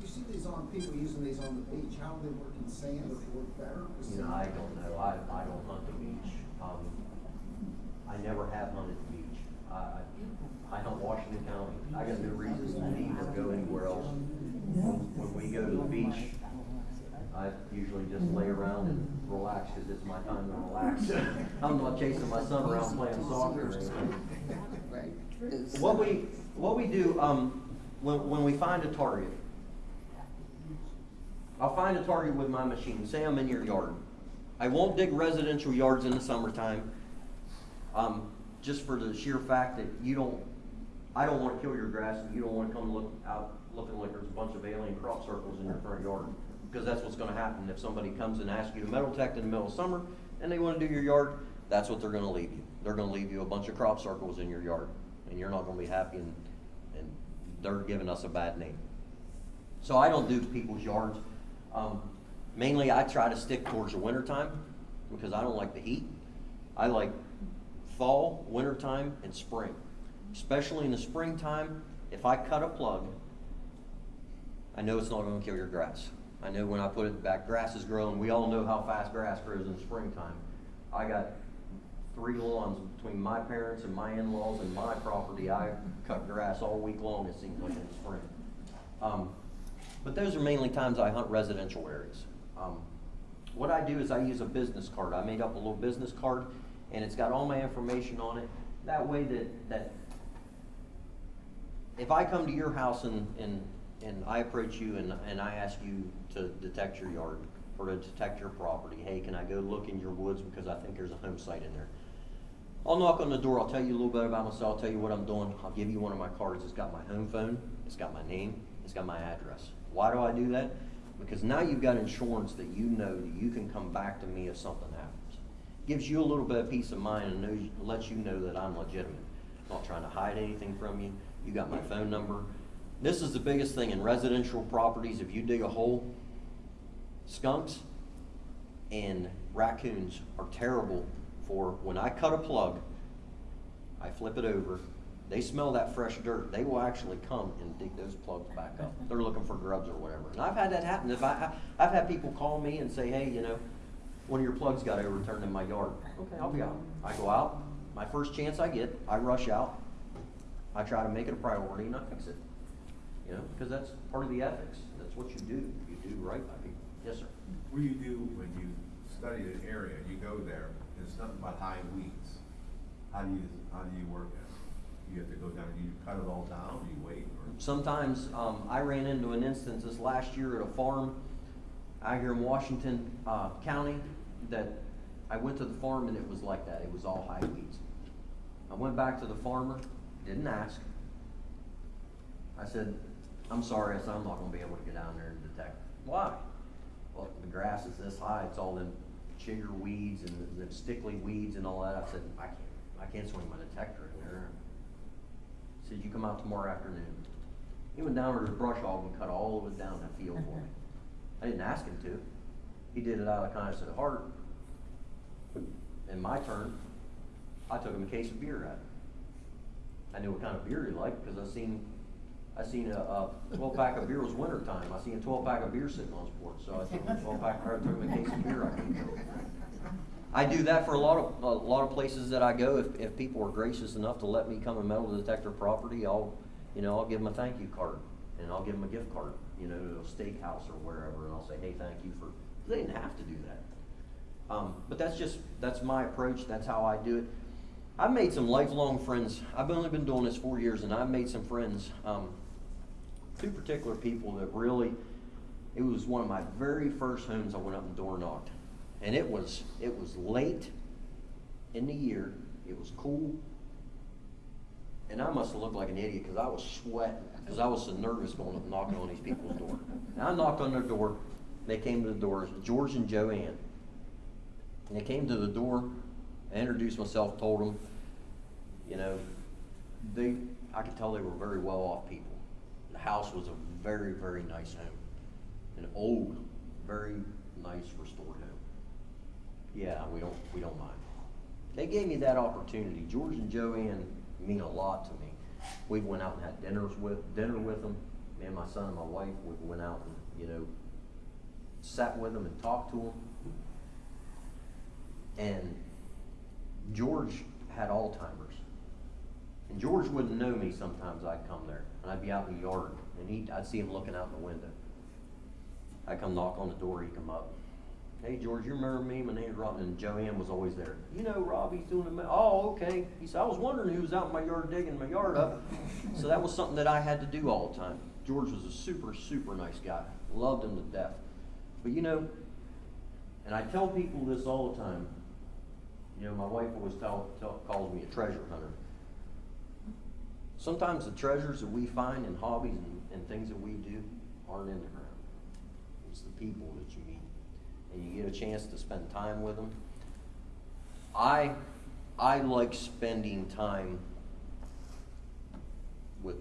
Speaker 4: You see these on, people using these on the beach, how do they work in sand, does it work better? 'Cause
Speaker 2: You know, I don't know, I, I don't hunt the beach, um, I never have hunted the beach. I, I, I hunt Washington County, I got no reason to leave or go anywhere else. When we go to the beach, I usually just lay around and relax, cause it's my time to relax. [laughs] I'm not chasing my son around playing soccer.
Speaker 4: Right.
Speaker 2: What we, what we do, um, when, when we find a target, I'll find a target with my machine, say I'm in your yard. I won't dig residential yards in the summertime, um, just for the sheer fact that you don't, I don't wanna kill your grass and you don't wanna come look out, looking like there's a bunch of alien crop circles in your front yard. Because that's what's gonna happen, if somebody comes and asks you to metal detect in the middle of summer, and they wanna do your yard, that's what they're gonna leave you. They're gonna leave you a bunch of crop circles in your yard, and you're not gonna be happy, and they're giving us a bad name. So I don't do people's yards. Um, mainly I try to stick towards the winter time because I don't like the heat. I like fall, winter time, and spring. Especially in the springtime, if I cut a plug, I know it's not gonna kill your grass. I know when I put it back, grass is growing. We all know how fast grass grows in the springtime. I got three lawns between my parents and my in-laws and my property. I cut grass all week long, it seems like in the spring. Um, but those are mainly times I hunt residential areas. Um, what I do is I use a business card. I made up a little business card and it's got all my information on it. That way that, that if I come to your house and, and, and I approach you and, and I ask you to detect your yard or to detect your property, hey, can I go look in your woods because I think there's a home site in there? I'll knock on the door, I'll tell you a little bit about myself, I'll tell you what I'm doing, I'll give you one of my cards, it's got my home phone, it's got my name, it's got my address. Why do I do that? Because now you've got insurance that you know that you can come back to me if something happens. Gives you a little bit of peace of mind and knows, lets you know that I'm legitimate. Not trying to hide anything from you, you got my phone number. This is the biggest thing in residential properties, if you dig a hole, skunks and raccoons are terrible for when I cut a plug, I flip it over, they smell that fresh dirt, they will actually come and dig those plugs back up. They're looking for grubs or whatever. And I've had that happen. If I, I- I've had people call me and say, hey, you know, one of your plugs got overturned in my yard. Okay, I'll be out. I go out, my first chance I get, I rush out, I try to make it a priority and I fix it. You know, because that's part of the ethics. That's what you do. You do right by people. Yes, sir.
Speaker 5: What do you do when you study an area, you go there, it's nothing high weeds? How do you, how do you work it? You have to go down, do you cut it all down, you wait, or?
Speaker 2: Sometimes, um, I ran into an instance this last year at a farm out here in Washington, uh, County, that I went to the farm and it was like that, it was all high weeds. I went back to the farmer, didn't ask. I said, I'm sorry, I said, I'm not gonna be able to get down there and detect. Why? Well, the grass is this high, it's all them chigger weeds and the the stickly weeds and all that. I said, I can't, I can't swing my detector in there. He Said, you come out tomorrow afternoon. He went down with his brush hog and cut all of it down the field for me. [laughs] I didn't ask him to. He did it out of kindness of heart. In my turn, I took him a case of beer at him. I knew what kind of beer he liked because I seen, I seen a, a twelve pack of beer was winter time. I seen a twelve pack of beer sitting on his porch, so I him a twelve pack, him a case of beer. I. I do that for a lot of, a lot of places that I go. If, if people are gracious enough to let me come and metal detect their property, I'll, you know, I'll give them a thank you card. And I'll give them a gift card, you know, to a steakhouse or wherever, and I'll say, hey, thank you for, they didn't have to do that. Um, but that's just, that's my approach, that's how I do it. I've made some lifelong friends. I've only been doing this four years and I've made some friends. Um, two particular people that really, it was one of my very first homes I went up and door knocked. And it was, it was late in the year, it was cool. And I must have looked like an idiot because I was sweating, because I was so nervous going up knocking on these people's door. And I knocked on their door, they came to the door, George and Joanne. And they came to the door, I introduced myself, told them, you know, they, I could tell they were very well-off people. House was a very, very nice home. An old, very nice restored home. Yeah, we don't, we don't mind. They gave me that opportunity. George and Joanne mean a lot to me. We went out and had dinners with, dinner with them. Me and my son and my wife, we went out and, you know, sat with them and talked to them. And George had Alzheimer's. And George wouldn't know me sometimes I'd come there, and I'd be out in the yard, and he, I'd see him looking out the window. I'd come knock on the door, he'd come up. Hey, George, you remember me? My name's Rob, and Joanne was always there. You know, Rob, he's doing a, ma- oh, okay. He said, I was wondering who was out in my yard digging my yard up. So that was something that I had to do all the time. George was a super, super nice guy. Loved him to death. But you know, and I tell people this all the time. You know, my wife always tell, tell, calls me a treasure hunter. Sometimes the treasures that we find in hobbies and, and things that we do aren't in the ground. It's the people that you meet, and you get a chance to spend time with them. I, I like spending time with,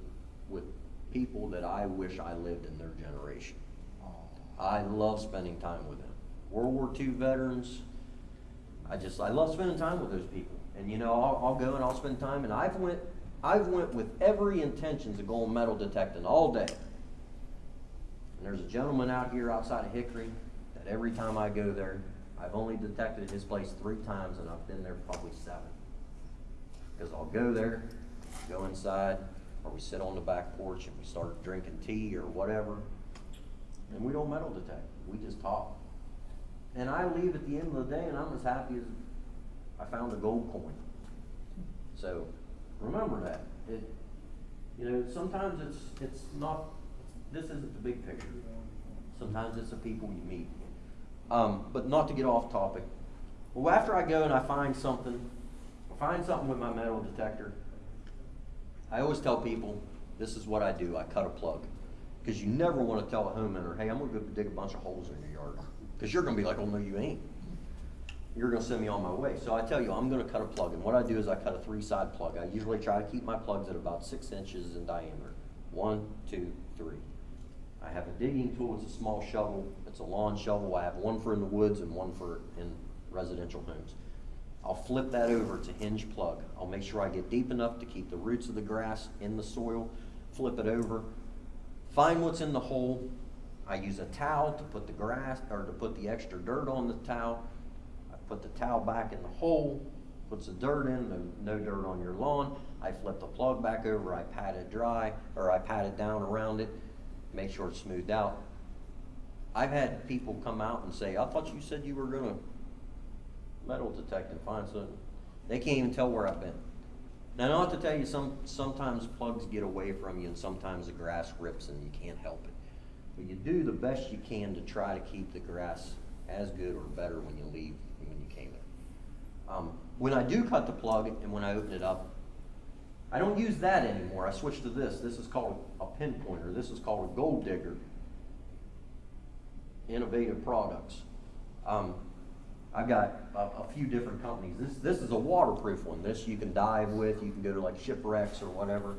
Speaker 2: with people that I wish I lived in their generation. I love spending time with them. World War II veterans, I just, I love spending time with those people. And you know, I'll, I'll go and I'll spend time, and I've went, I've went with every intention to go metal detecting all day. And there's a gentleman out here outside of Hickory that every time I go there, I've only detected his place three times and I've been there probably seven. Cause I'll go there, go inside, or we sit on the back porch and we start drinking tea or whatever. And we don't metal detect, we just talk. And I leave at the end of the day and I'm as happy as I found a gold coin. So, remember that, it, you know, sometimes it's, it's not, this isn't the big picture. Sometimes it's the people you meet. Um, but not to get off topic. Well, after I go and I find something, find something with my metal detector, I always tell people, this is what I do, I cut a plug. Cause you never wanna tell a homeowner, hey, I'm gonna go dig a bunch of holes in your yard. Cause you're gonna be like, oh, no, you ain't. You're gonna send me on my way. So I tell you, I'm gonna cut a plug, and what I do is I cut a three-side plug. I usually try to keep my plugs at about six inches in diameter. One, two, three. I have a digging tool, it's a small shovel, it's a lawn shovel, I have one for in the woods and one for in residential homes. I'll flip that over to hinge plug. I'll make sure I get deep enough to keep the roots of the grass in the soil, flip it over, find what's in the hole. I use a towel to put the grass, or to put the extra dirt on the towel. Put the towel back in the hole, puts the dirt in, no, no dirt on your lawn. I flip the plug back over, I pat it dry, or I pat it down around it, make sure it's smoothed out. I've had people come out and say, I thought you said you were gonna metal detect and find something. They can't even tell where I've been. Now, I have to tell you, some, sometimes plugs get away from you and sometimes the grass rips and you can't help it. But you do the best you can to try to keep the grass as good or better when you leave than when you came in. Um, when I do cut the plug and when I open it up, I don't use that anymore. I switched to this. This is called a pinpointer. This is called a gold digger. Innovative products. Um, I've got a, a few different companies. This, this is a waterproof one. This you can dive with. You can go to like shipwrecks or whatever.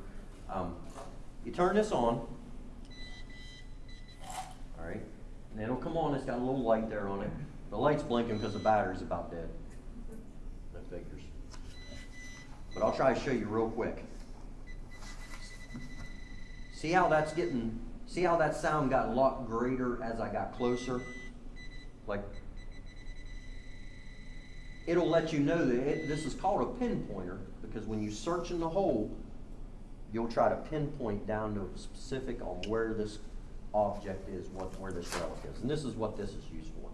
Speaker 2: Um, you turn this on. All right. And it'll come on. It's got a little light there on it. The light's blinking because the battery's about dead. That figures. But I'll try to show you real quick. See how that's getting, see how that sound got a lot greater as I got closer? Like, it'll let you know that it, this is called a pinpointer because when you search in the hole, you'll try to pinpoint down to a specific on where this object is, what, where this relic is. And this is what this is used for.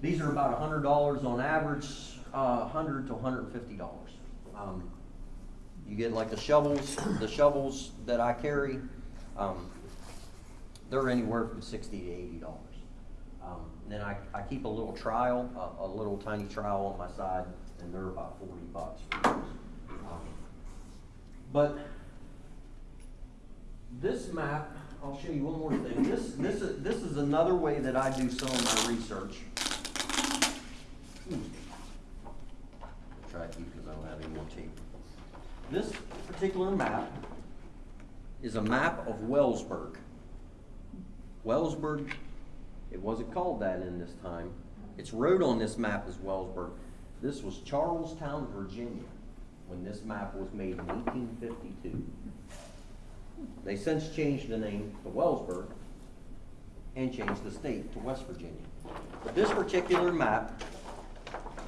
Speaker 2: These are about hundred dollars on average, uh, hundred to hundred and fifty dollars. Um, you get like the shovels, the shovels that I carry, um, they're anywhere from sixty to eighty dollars. Um, and then I, I keep a little trial, a, a little tiny trial on my side, and they're about forty bucks for those. Um, But this map, I'll show you one more thing. This, this is, this is another way that I do some of my research. Hmm. Try to because I don't have any more tape. This particular map is a map of Wellsburg. Wellsburg, it wasn't called that in this time. It's wrote on this map as Wellsburg. This was Charlestown, Virginia, when this map was made in eighteen fifty-two. They since changed the name to Wellsburg and changed the state to West Virginia. But this particular map,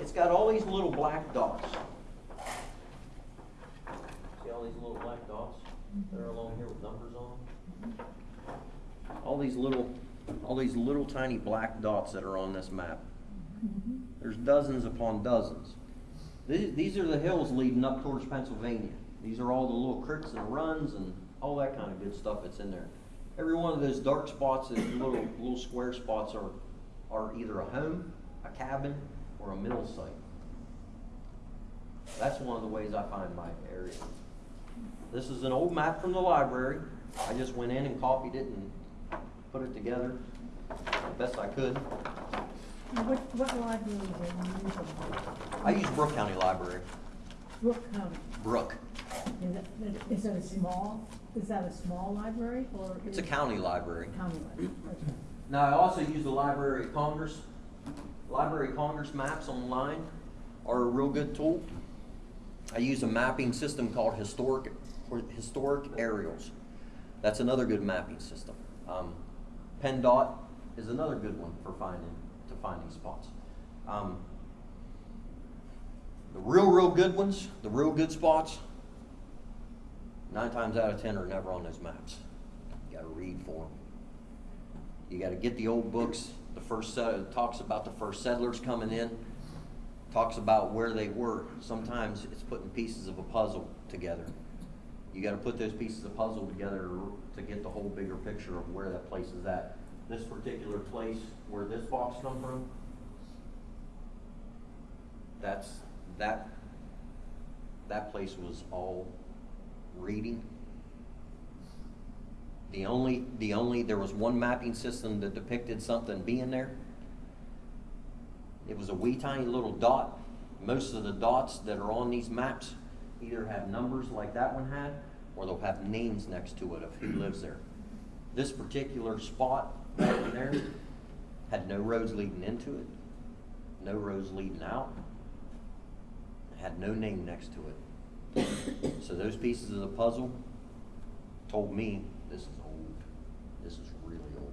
Speaker 2: it's got all these little black dots. See all these little black dots that are along here with numbers on? All these little, all these little tiny black dots that are on this map. There's dozens upon dozens. These, these are the hills leading up towards Pennsylvania. These are all the little creeks and runs and all that kind of good stuff that's in there. Every one of those dark spots, those little, little square spots are, are either a home, a cabin, or a mill site. That's one of the ways I find my area. This is an old map from the library. I just went in and copied it and put it together the best I could.
Speaker 3: What, what library are you using?
Speaker 2: I use Brooke County Library.
Speaker 3: Brooke County.
Speaker 2: Brooke.
Speaker 3: Is it, is it a small, is that a small library or?
Speaker 2: It's a
Speaker 3: is-
Speaker 2: county library.
Speaker 3: County library, okay.
Speaker 2: Now, I also use the Library of Congress. Library of Congress maps online are a real good tool. I use a mapping system called Historic, or Historic Aerials. That's another good mapping system. Um, PennDOT is another good one for finding, to finding spots. Um, the real, real good ones, the real good spots, nine times out of ten are never on those maps. You gotta read for them. You gotta get the old books, the first it talks about the first settlers coming in, talks about where they were. Sometimes it's putting pieces of a puzzle together. You gotta put those pieces of puzzle together to get the whole bigger picture of where that place is at. This particular place, where this box come from, that's, that, that place was all reading. The only, the only, there was one mapping system that depicted something being there. It was a wee tiny little dot. Most of the dots that are on these maps either have numbers like that one had, or they'll have names next to it of who lives there. This particular spot right there had no roads leading into it, no roads leading out, had no name next to it. So those pieces of the puzzle told me this is old. This is really old.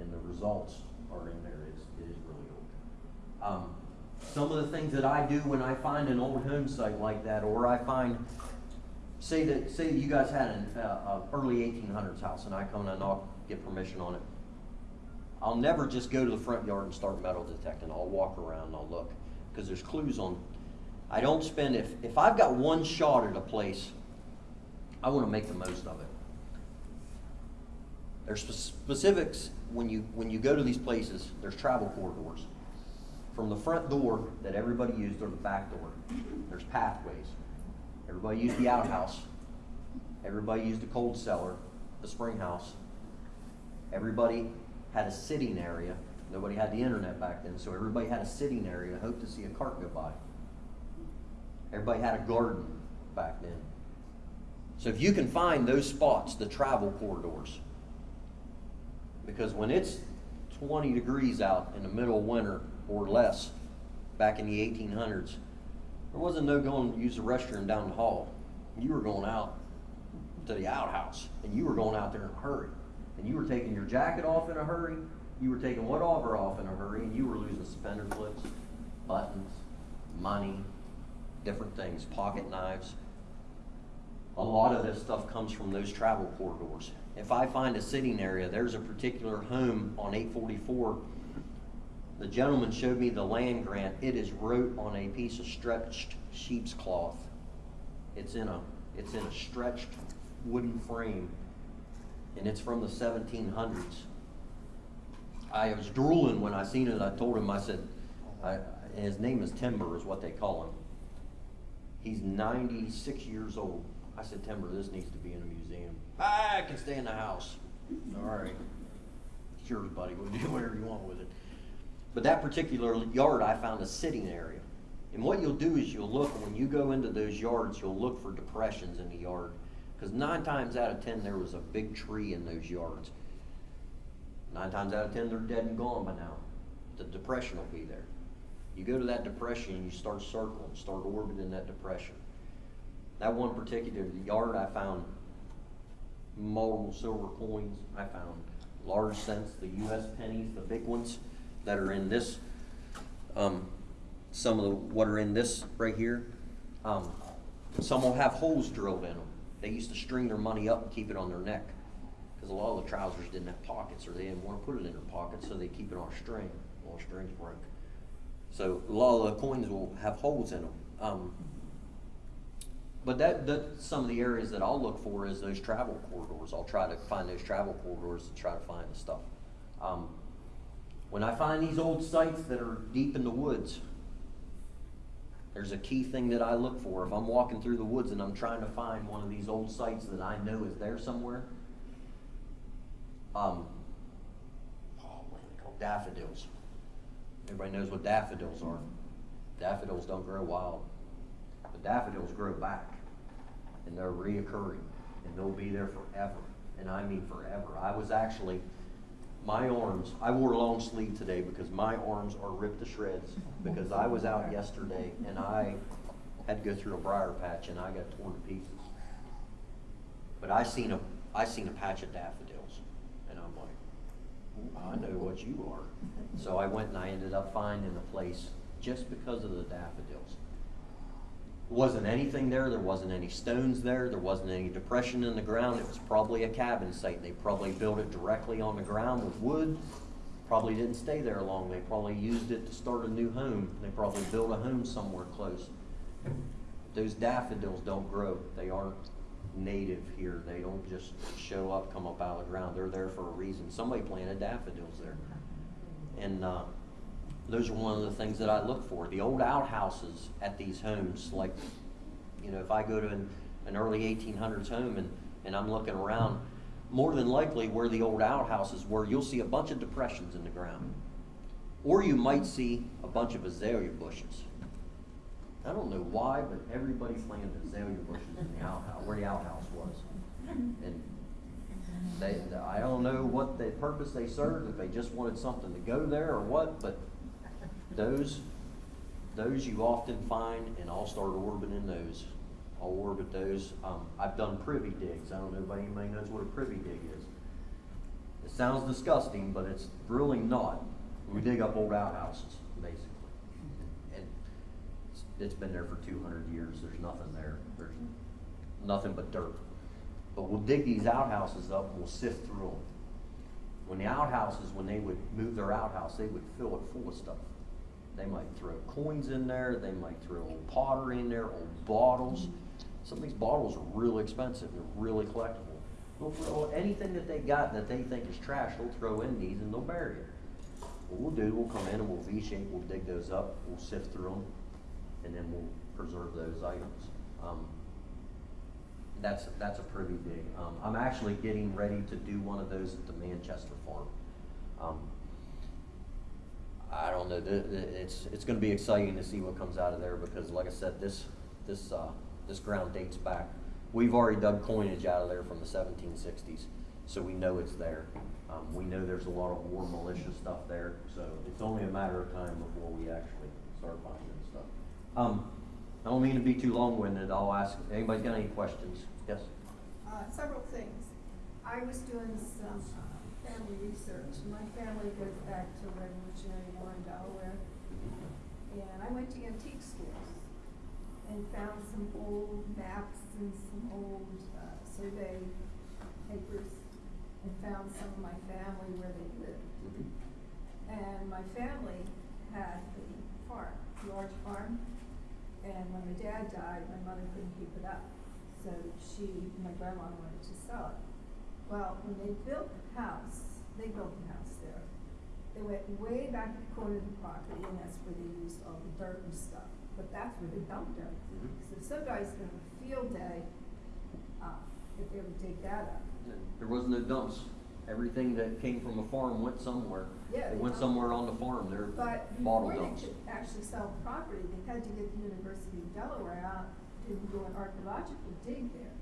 Speaker 2: And the results are in there. It's, it is really old. Um, some of the things that I do when I find an old home site like that, or I find, say that, say that you guys had an, uh, early eighteen hundreds house and I come and I knock, get permission on it. I'll never just go to the front yard and start metal detecting. I'll walk around and I'll look, because there's clues on. I don't spend, if, if I've got one shot at a place, I wanna make the most of it. There's specifics, when you, when you go to these places, there's travel corridors. From the front door that everybody used or the back door, there's pathways. Everybody used the outhouse. Everybody used the cold cellar, the spring house. Everybody had a sitting area. Nobody had the internet back then, so everybody had a sitting area, hoped to see a cart go by. Everybody had a garden back then. So if you can find those spots, the travel corridors, because when it's twenty degrees out in the middle of winter or less, back in the eighteen hundreds, there wasn't no going to use the restroom down the hall. You were going out to the outhouse, and you were going out there in a hurry. And you were taking your jacket off in a hurry, you were taking whatever off in a hurry, and you were losing suspender clips, buttons, money, different things, pocket knives. A lot of this stuff comes from those travel corridors. If I find a sitting area, there's a particular home on eight forty-four. The gentleman showed me the land grant. It is wrote on a piece of stretched sheep's cloth. It's in a, it's in a stretched wooden frame, and it's from the seventeen hundreds. I was drooling when I seen it. I told him, I said, I, his name is Timber, is what they call him. He's ninety-six years old. I said, Timber, this needs to be in a museum. I can stay in the house. All right. It's yours, buddy. We'll [laughs] do whatever you want with it. But that particular yard, I found a sitting area. And what you'll do is you'll look, when you go into those yards, you'll look for depressions in the yard. Because nine times out of ten, there was a big tree in those yards. Nine times out of ten, they're dead and gone by now. The depression will be there. You go to that depression and you start circling, start orbiting that depression. That one particular yard, I found multiple silver coins. I found large cents, the U.S. pennies, the big ones that are in this. Um, some of the what are in this right here. Um, some will have holes drilled in them. They used to string their money up and keep it on their neck because a lot of the trousers didn't have pockets or they didn't want to put it in their pockets, so they keep it on a string. Well, string's broke. So a lot of the coins will have holes in them. Um, but that, that, some of the areas that I'll look for is those travel corridors. I'll try to find those travel corridors to try to find the stuff. Um, when I find these old sites that are deep in the woods, there's a key thing that I look for. If I'm walking through the woods and I'm trying to find one of these old sites that I know is there somewhere, um, oh, what are they called? Daffodils. Everybody knows what daffodils are. Daffodils don't grow wild. But daffodils grow back. And they're reoccurring. And they'll be there forever. And I mean forever. I was actually, my arms, I wore a long sleeve today because my arms are ripped to shreds. Because I was out yesterday and I had to go through a briar patch and I got torn to pieces. But I seen a, I seen a patch of daffodils. I know what you are. So I went and I ended up finding a place just because of the daffodils. Wasn't anything there, there wasn't any stones there, there wasn't any depression in the ground, it was probably a cabin site. They probably built it directly on the ground with wood, probably didn't stay there long, they probably used it to start a new home, they probably built a home somewhere close. Those daffodils don't grow, they aren't native here, they don't just show up, come up out of the ground, they're there for a reason. Somebody planted daffodils there. And, uh, those are one of the things that I look for. The old outhouses at these homes, like, you know, if I go to an, an early eighteen hundreds home and, and I'm looking around, more than likely where the old outhouses were, you'll see a bunch of depressions in the ground. Or you might see a bunch of azalea bushes. I don't know why, but everybody planted azalea bushes in the outhouse, where the outhouse was. And they, I don't know what the purpose they served, if they just wanted something to go there or what, but those, those you often find, and I'll start orbiting those. I'll orbit those. Um, I've done privy digs. I don't know if anybody knows what a privy dig is. It sounds disgusting, but it's really not. We dig up old outhouses, it's- been there for two hundred years. There's nothing there. There's nothing but dirt. But we'll dig these outhouses up and we'll sift through them. When the outhouses, when they would move their outhouse, they would fill it full of stuff. They might throw coins in there, they might throw old pottery in there, old bottles. Some of these bottles are really expensive, they're really collectible. They'll throw anything that they got that they think is trash, they'll throw in these and they'll bury it. What we'll do, we'll come in and we'll V-shape, we'll dig those up, we'll sift through them, and then we'll preserve those items. Um, that's, that's a pretty big, um, I'm actually getting ready to do one of those at the Manchester farm. Um, I don't know, it's, it's gonna be exciting to see what comes out of there, because like I said, this, this, uh, this ground dates back. We've already dug coinage out of there from the seventeen sixties, so we know it's there. Um, we know there's a lot of war militia stuff there, so it's only a matter of time before we actually start finding. Um, I don't mean to be too long-winded, I'll ask, anybody's got any questions? Yes?
Speaker 6: Uh, several things. I was doing some uh, family research. My family goes back to Revolutionary War in Delaware. And I went to antique stores and found some old maps and some old uh, survey papers and found some of my family where they lived. And my family had a farm, a large farm. And when my dad died, my mother couldn't keep it up. So she, my grandma wanted to sell it. Well, when they built the house, they built the house there. They went way back to the corner of the property and that's where they used all the dirt and stuff. But that's where they dumped everything. So some guy's gonna have a field day, uh, if they ever dig that up.
Speaker 2: There was no dumps. Everything that came from a farm went somewhere.
Speaker 6: Yeah, they
Speaker 2: went somewhere on the farm, they're
Speaker 6: But
Speaker 2: bottle
Speaker 6: before they
Speaker 2: dumps.
Speaker 6: could actually sell property, they had to get the University of Delaware out to do an archaeological dig there.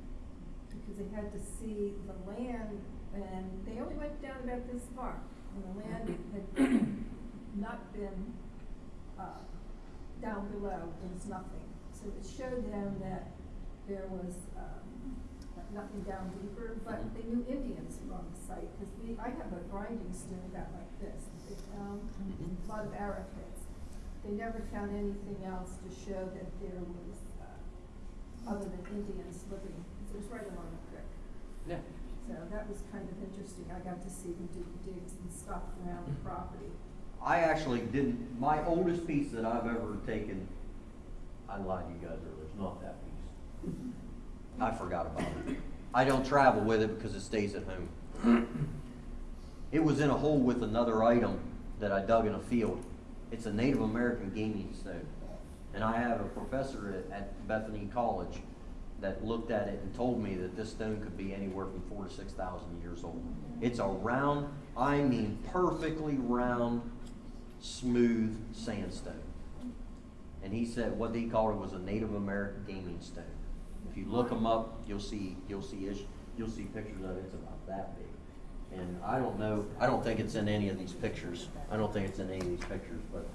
Speaker 6: Because they had to see the land, and they only went down about this far, and the land had not been, uh, down below, there was nothing. So it showed them that there was, um, nothing down deeper, but mm-hmm. they knew Indians were on the site, because we, I have a grinding stone about like this, they found mm-hmm. a lot of arrowheads. They never found anything else to show that there was, uh, other than Indians living, it was right along the creek.
Speaker 2: Yeah.
Speaker 6: So that was kind of interesting, I got to see them do digs and stuff around the mm-hmm. property.
Speaker 2: I actually didn't, my oldest piece that I've ever taken, I lied to you guys earlier, it's not that piece. I forgot about it. I don't travel with it because it stays at home. [clears throat] It was in a hole with another item that I dug in a field. It's a Native American gaming stone. And I have a professor at, Bethany College that looked at it and told me that this stone could be anywhere from four to six thousand years old. It's a round, I mean perfectly round, smooth sandstone. And he said what he called it was a Native American gaming stone. If you look them up, you'll see, you'll see, ish- you'll see pictures of it, it's about that big. And I don't know, I don't think it's in any of these pictures. I don't think it's in any of these pictures, but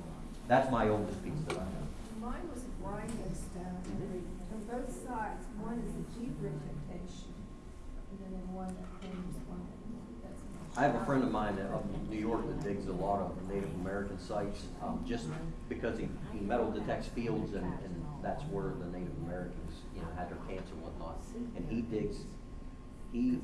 Speaker 2: that's my oldest piece that I have.
Speaker 6: Mine was a grinding stone, on both sides, one is a deep indentation, and then in one that one, that's
Speaker 2: I have a friend of mine up in New York that digs a lot of Native American sites, um, just because he, he metal detects fields and, and that's where the Native Americans, you know, had their camps and whatnot. And he digs, he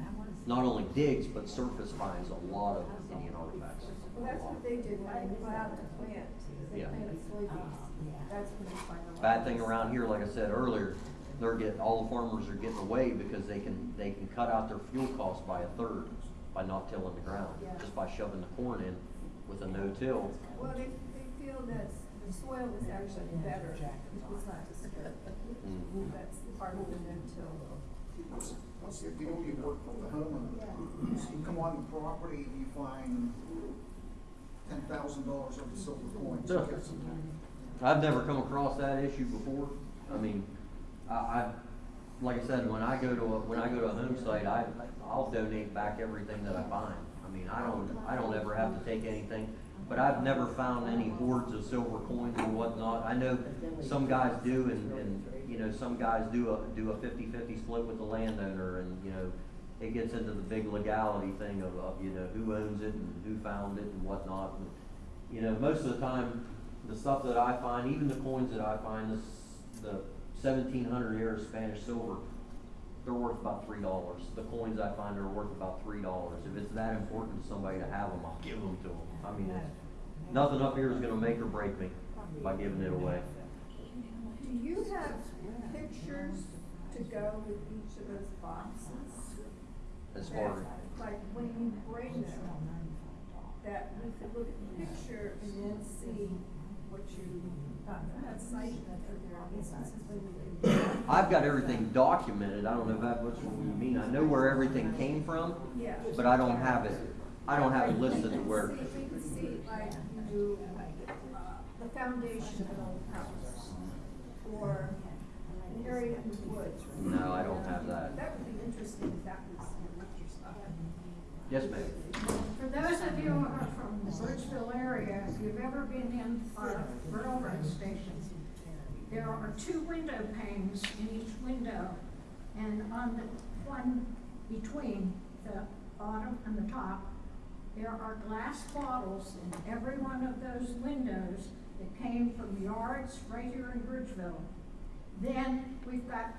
Speaker 2: not only digs, but surface finds a lot of Indian artifacts.
Speaker 6: Well, that's what they did when they plowed the plant, they
Speaker 2: Yeah.
Speaker 6: planted soybeans, that's when they find a.
Speaker 2: Bad thing around here, like I said earlier, they're getting, all the farmers are getting away because they can, they can cut out their fuel costs by a third by not tilling the ground,
Speaker 6: Yeah.
Speaker 2: just by shoving the corn in with a no-till.
Speaker 6: Well, they, they feel that the soil is actually better, it's not disturbed.
Speaker 2: Mm.
Speaker 6: That's part of the no-till.
Speaker 4: What's, what's the deal you work for the homeowner? So you come on the property and you find ten thousand dollars worth of silver coins. You
Speaker 2: I've never come across that issue before. I mean, I, I, like I said, when I go to a, when I go to a home site, I, I'll donate back everything that I find. I mean, I don't, I don't ever have to take anything, but I've never found any hoards of silver coins or whatnot. I know some guys do and, and, you know, some guys do a, do a fifty-fifty split with the landowner and, you know, it gets into the big legality thing of, of, you know, who owns it and who found it and whatnot. And, You know, most of the time, the stuff that I find, even the coins that I find, this, the seventeen hundred era Spanish silver, they're worth about three dollars. The coins I find are worth about three dollars. If it's that important to somebody to have them, I'll give them to them. I mean, nothing up here is gonna make or break me by giving it away.
Speaker 6: Do you have pictures to go with each of those boxes?
Speaker 2: As far,
Speaker 6: Like when you bring them, that we could look at the picture and then see what you, uh, have cited for their instances when you.
Speaker 2: I've got everything documented. I don't know if that, what's what you mean. I know where everything came from,
Speaker 6: Yeah.
Speaker 2: but I don't have it, I don't have it listed where.
Speaker 6: See, we can see like you, uh, the foundation of the house, or an area in the woods.
Speaker 2: No, I don't have that.
Speaker 6: That would be interesting if that was.
Speaker 2: Yes, ma'am.
Speaker 7: For those of you who are from the Bridgeville area, if you've ever been in a railroad station, there are two window panes in each window, and on the one between the bottom and the top, there are glass bottles in every one of those windows that came from yards right here in Bridgeville. Then we've got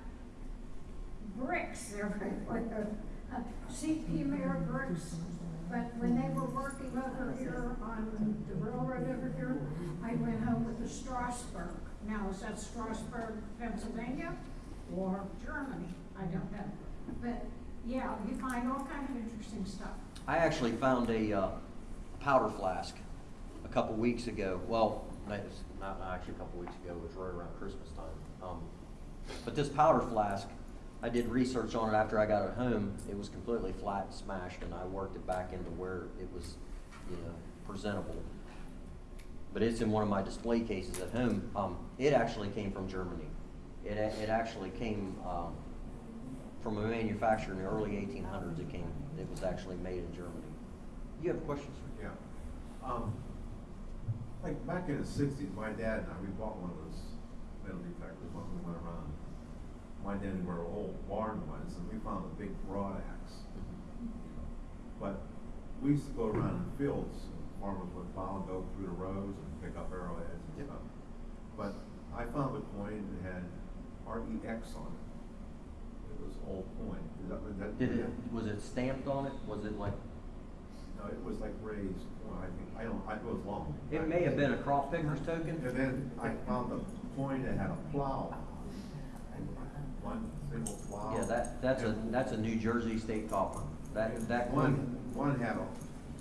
Speaker 7: bricks everywhere, [laughs] CP Mayer bricks. But when they were working over here on the railroad over here, I went home with the Strasburg. Now, is that Strasburg, Pennsylvania, or Germany? I don't know. But, yeah, you find all kinds of interesting stuff.
Speaker 2: I actually found a, uh, powder flask a couple weeks ago. Well, not, not actually a couple weeks ago, it was right around Christmas time. Um, but this powder flask, I did research on it after I got it home. It was completely flat and smashed, and I worked it back into where it was, you know, presentable. But it's in one of my display cases at home. Um, it actually came from Germany. It, it actually came, um, from a manufacturer in the early eighteen hundreds. It came, it was actually made in Germany. You have questions?
Speaker 5: Yeah. Um, like back in the sixties, my dad and I, we bought one of those metal detectors when we went around. My dad knew where our old barn was, and we found a big broad axe. But we used to go around in fields, and farmers would plow and go through the rows and pick up arrowheads and
Speaker 2: Yep.
Speaker 5: stuff. But I found a coin that had R E X on it. It was old coin. That, that?
Speaker 2: Did it, was it stamped on it? Was it like,
Speaker 5: No, it was like raised, coin. I think, I don't, I, it was long.
Speaker 2: it may have been a crop picker's token?
Speaker 5: And then I found a coin that had a plow. One single plow.
Speaker 2: Yeah, that, that's a,
Speaker 5: And
Speaker 2: that's a New Jersey state copper. That, that
Speaker 5: One,
Speaker 2: one,
Speaker 5: one had a,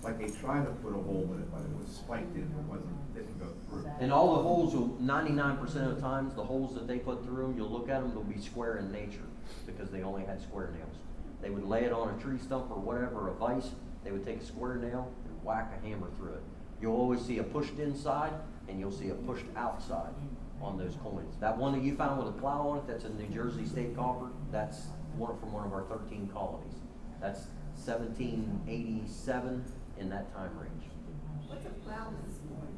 Speaker 5: like they tried to put a hole in it, but it was spiked in, it wasn't, didn't go through.
Speaker 2: and all the holes, will ninety-nine percent of the times, the holes that they put through them, you'll look at them, they'll be square in nature, because they only had square nails. They would lay it on a tree stump or whatever, a vise, they would take a square nail and whack a hammer through it. You'll always see a pushed inside, and you'll see a pushed outside on those coins. That one that you found with a plow on it, that's a New Jersey state copper, that's one from one of our thirteen colonies. That's seventeen eighty-seven in that time range.
Speaker 6: What's a plowman's coin?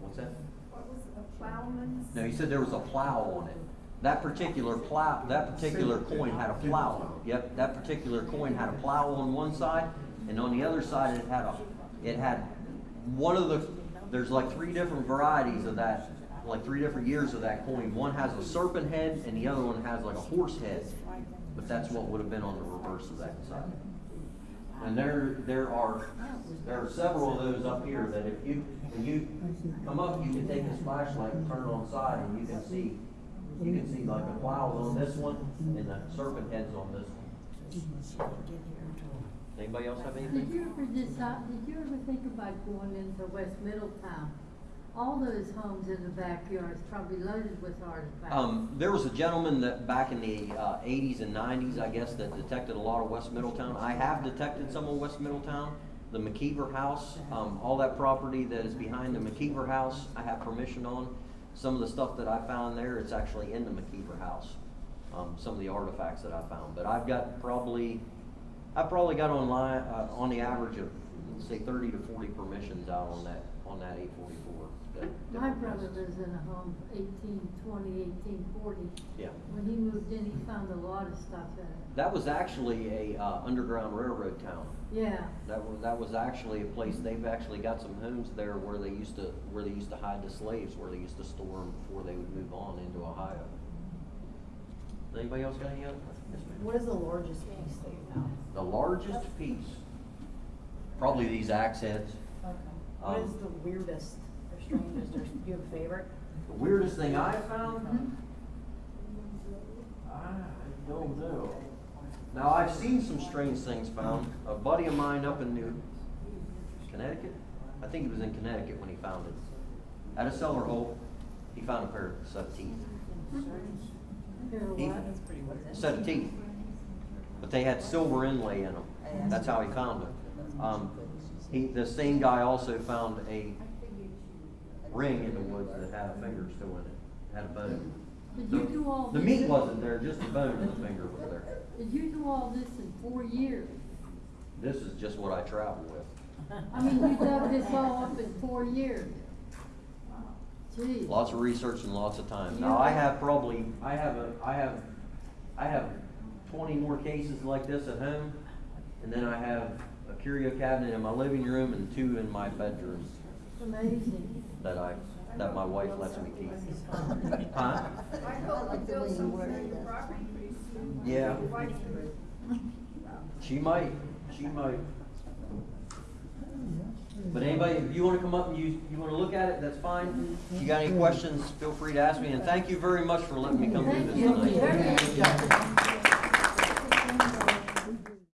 Speaker 2: What's that?
Speaker 6: What was a plowman's?
Speaker 2: No, you said there was a plow on it. That particular plow, that particular coin had a plow on it. Yep, that particular coin had a plow on one side, And on the other side, it had a, it had one of the, there's like three different varieties of that, like three different years of that coin. One has a serpent head and the other one has like a horse head. But that's what would have been on the reverse of that side. And there, there are, there are several of those up here that if you, when you come up, you can take this flashlight and turn it on side and you can see, you can see like the plows on this one and the serpent heads on this one. Anybody else have
Speaker 8: Did you ever decide, did you ever think about going into West Middletown? All those homes in the backyards probably loaded with artifacts.
Speaker 2: Um, there was a gentleman that back in the, uh, eighties and nineties, I guess, that detected a lot of West Middletown. I have detected some of West Middletown. The McKeever House, um, all that property that is behind the McKeever House, I have permission on. Some of the stuff that I found there, it's actually in the McKeever House. Um, some of the artifacts that I found, but I've got probably, I've probably got online, uh, on the average of, say thirty to forty permissions out on that, on that eight forty-four.
Speaker 8: My brother lives in a home eighteen twenty, eighteen forty.
Speaker 2: Yeah.
Speaker 8: When he moved in, he found a lot of stuff in it.
Speaker 2: That was actually a, uh, underground railroad town.
Speaker 8: Yeah,
Speaker 2: That was, that was actually a place, they've actually got some homes there where they used to, where they used to hide the slaves, where they used to store them before they would move on into Ohio. Anybody else got any other? Yes, ma'am.
Speaker 9: What is the largest piece that you found?
Speaker 2: The largest piece, probably these axe heads.
Speaker 9: Okay. What is
Speaker 2: Um,
Speaker 9: the weirdest or strangest, or do you have a favorite?
Speaker 2: The weirdest thing I found? I don't know. Now, I've seen some strange things found. A buddy of mine up in New, Connecticut? I think he was in Connecticut when he found it. At a cellar hole, he found a pair of set of teeth.
Speaker 8: Here,
Speaker 2: He-
Speaker 8: what?
Speaker 2: Set of teeth. But they had silver inlay in them. That's how he found them. Um, he, the same guy also found a ring in the woods that had a finger still in it, had a bone.
Speaker 8: Did you do all
Speaker 2: The
Speaker 8: this?
Speaker 2: meat wasn't there, just the bone and the finger was there.
Speaker 8: Did you do all this in four years?
Speaker 2: This is just what I travel with.
Speaker 8: I mean, you dug this all up in four years? Gee.
Speaker 2: Lots of research and lots of time. Now, I have probably, I have a, I have, I have twenty more cases like this at home. And then I have a curio cabinet in my living room and two in my bedroom
Speaker 8: It's amazing.
Speaker 2: that I, that my wife lets me keep. [laughs] Huh?
Speaker 6: I hope we build something on your property pretty.
Speaker 2: Yeah.
Speaker 6: Your wife can-
Speaker 2: She might, she might. But anybody, if you wanna come up and you, you wanna look at it, that's fine. If you got any questions, feel free to ask me, and thank you very much for letting me come do
Speaker 8: Thank
Speaker 2: this
Speaker 8: you.
Speaker 2: tonight.
Speaker 8: Very good.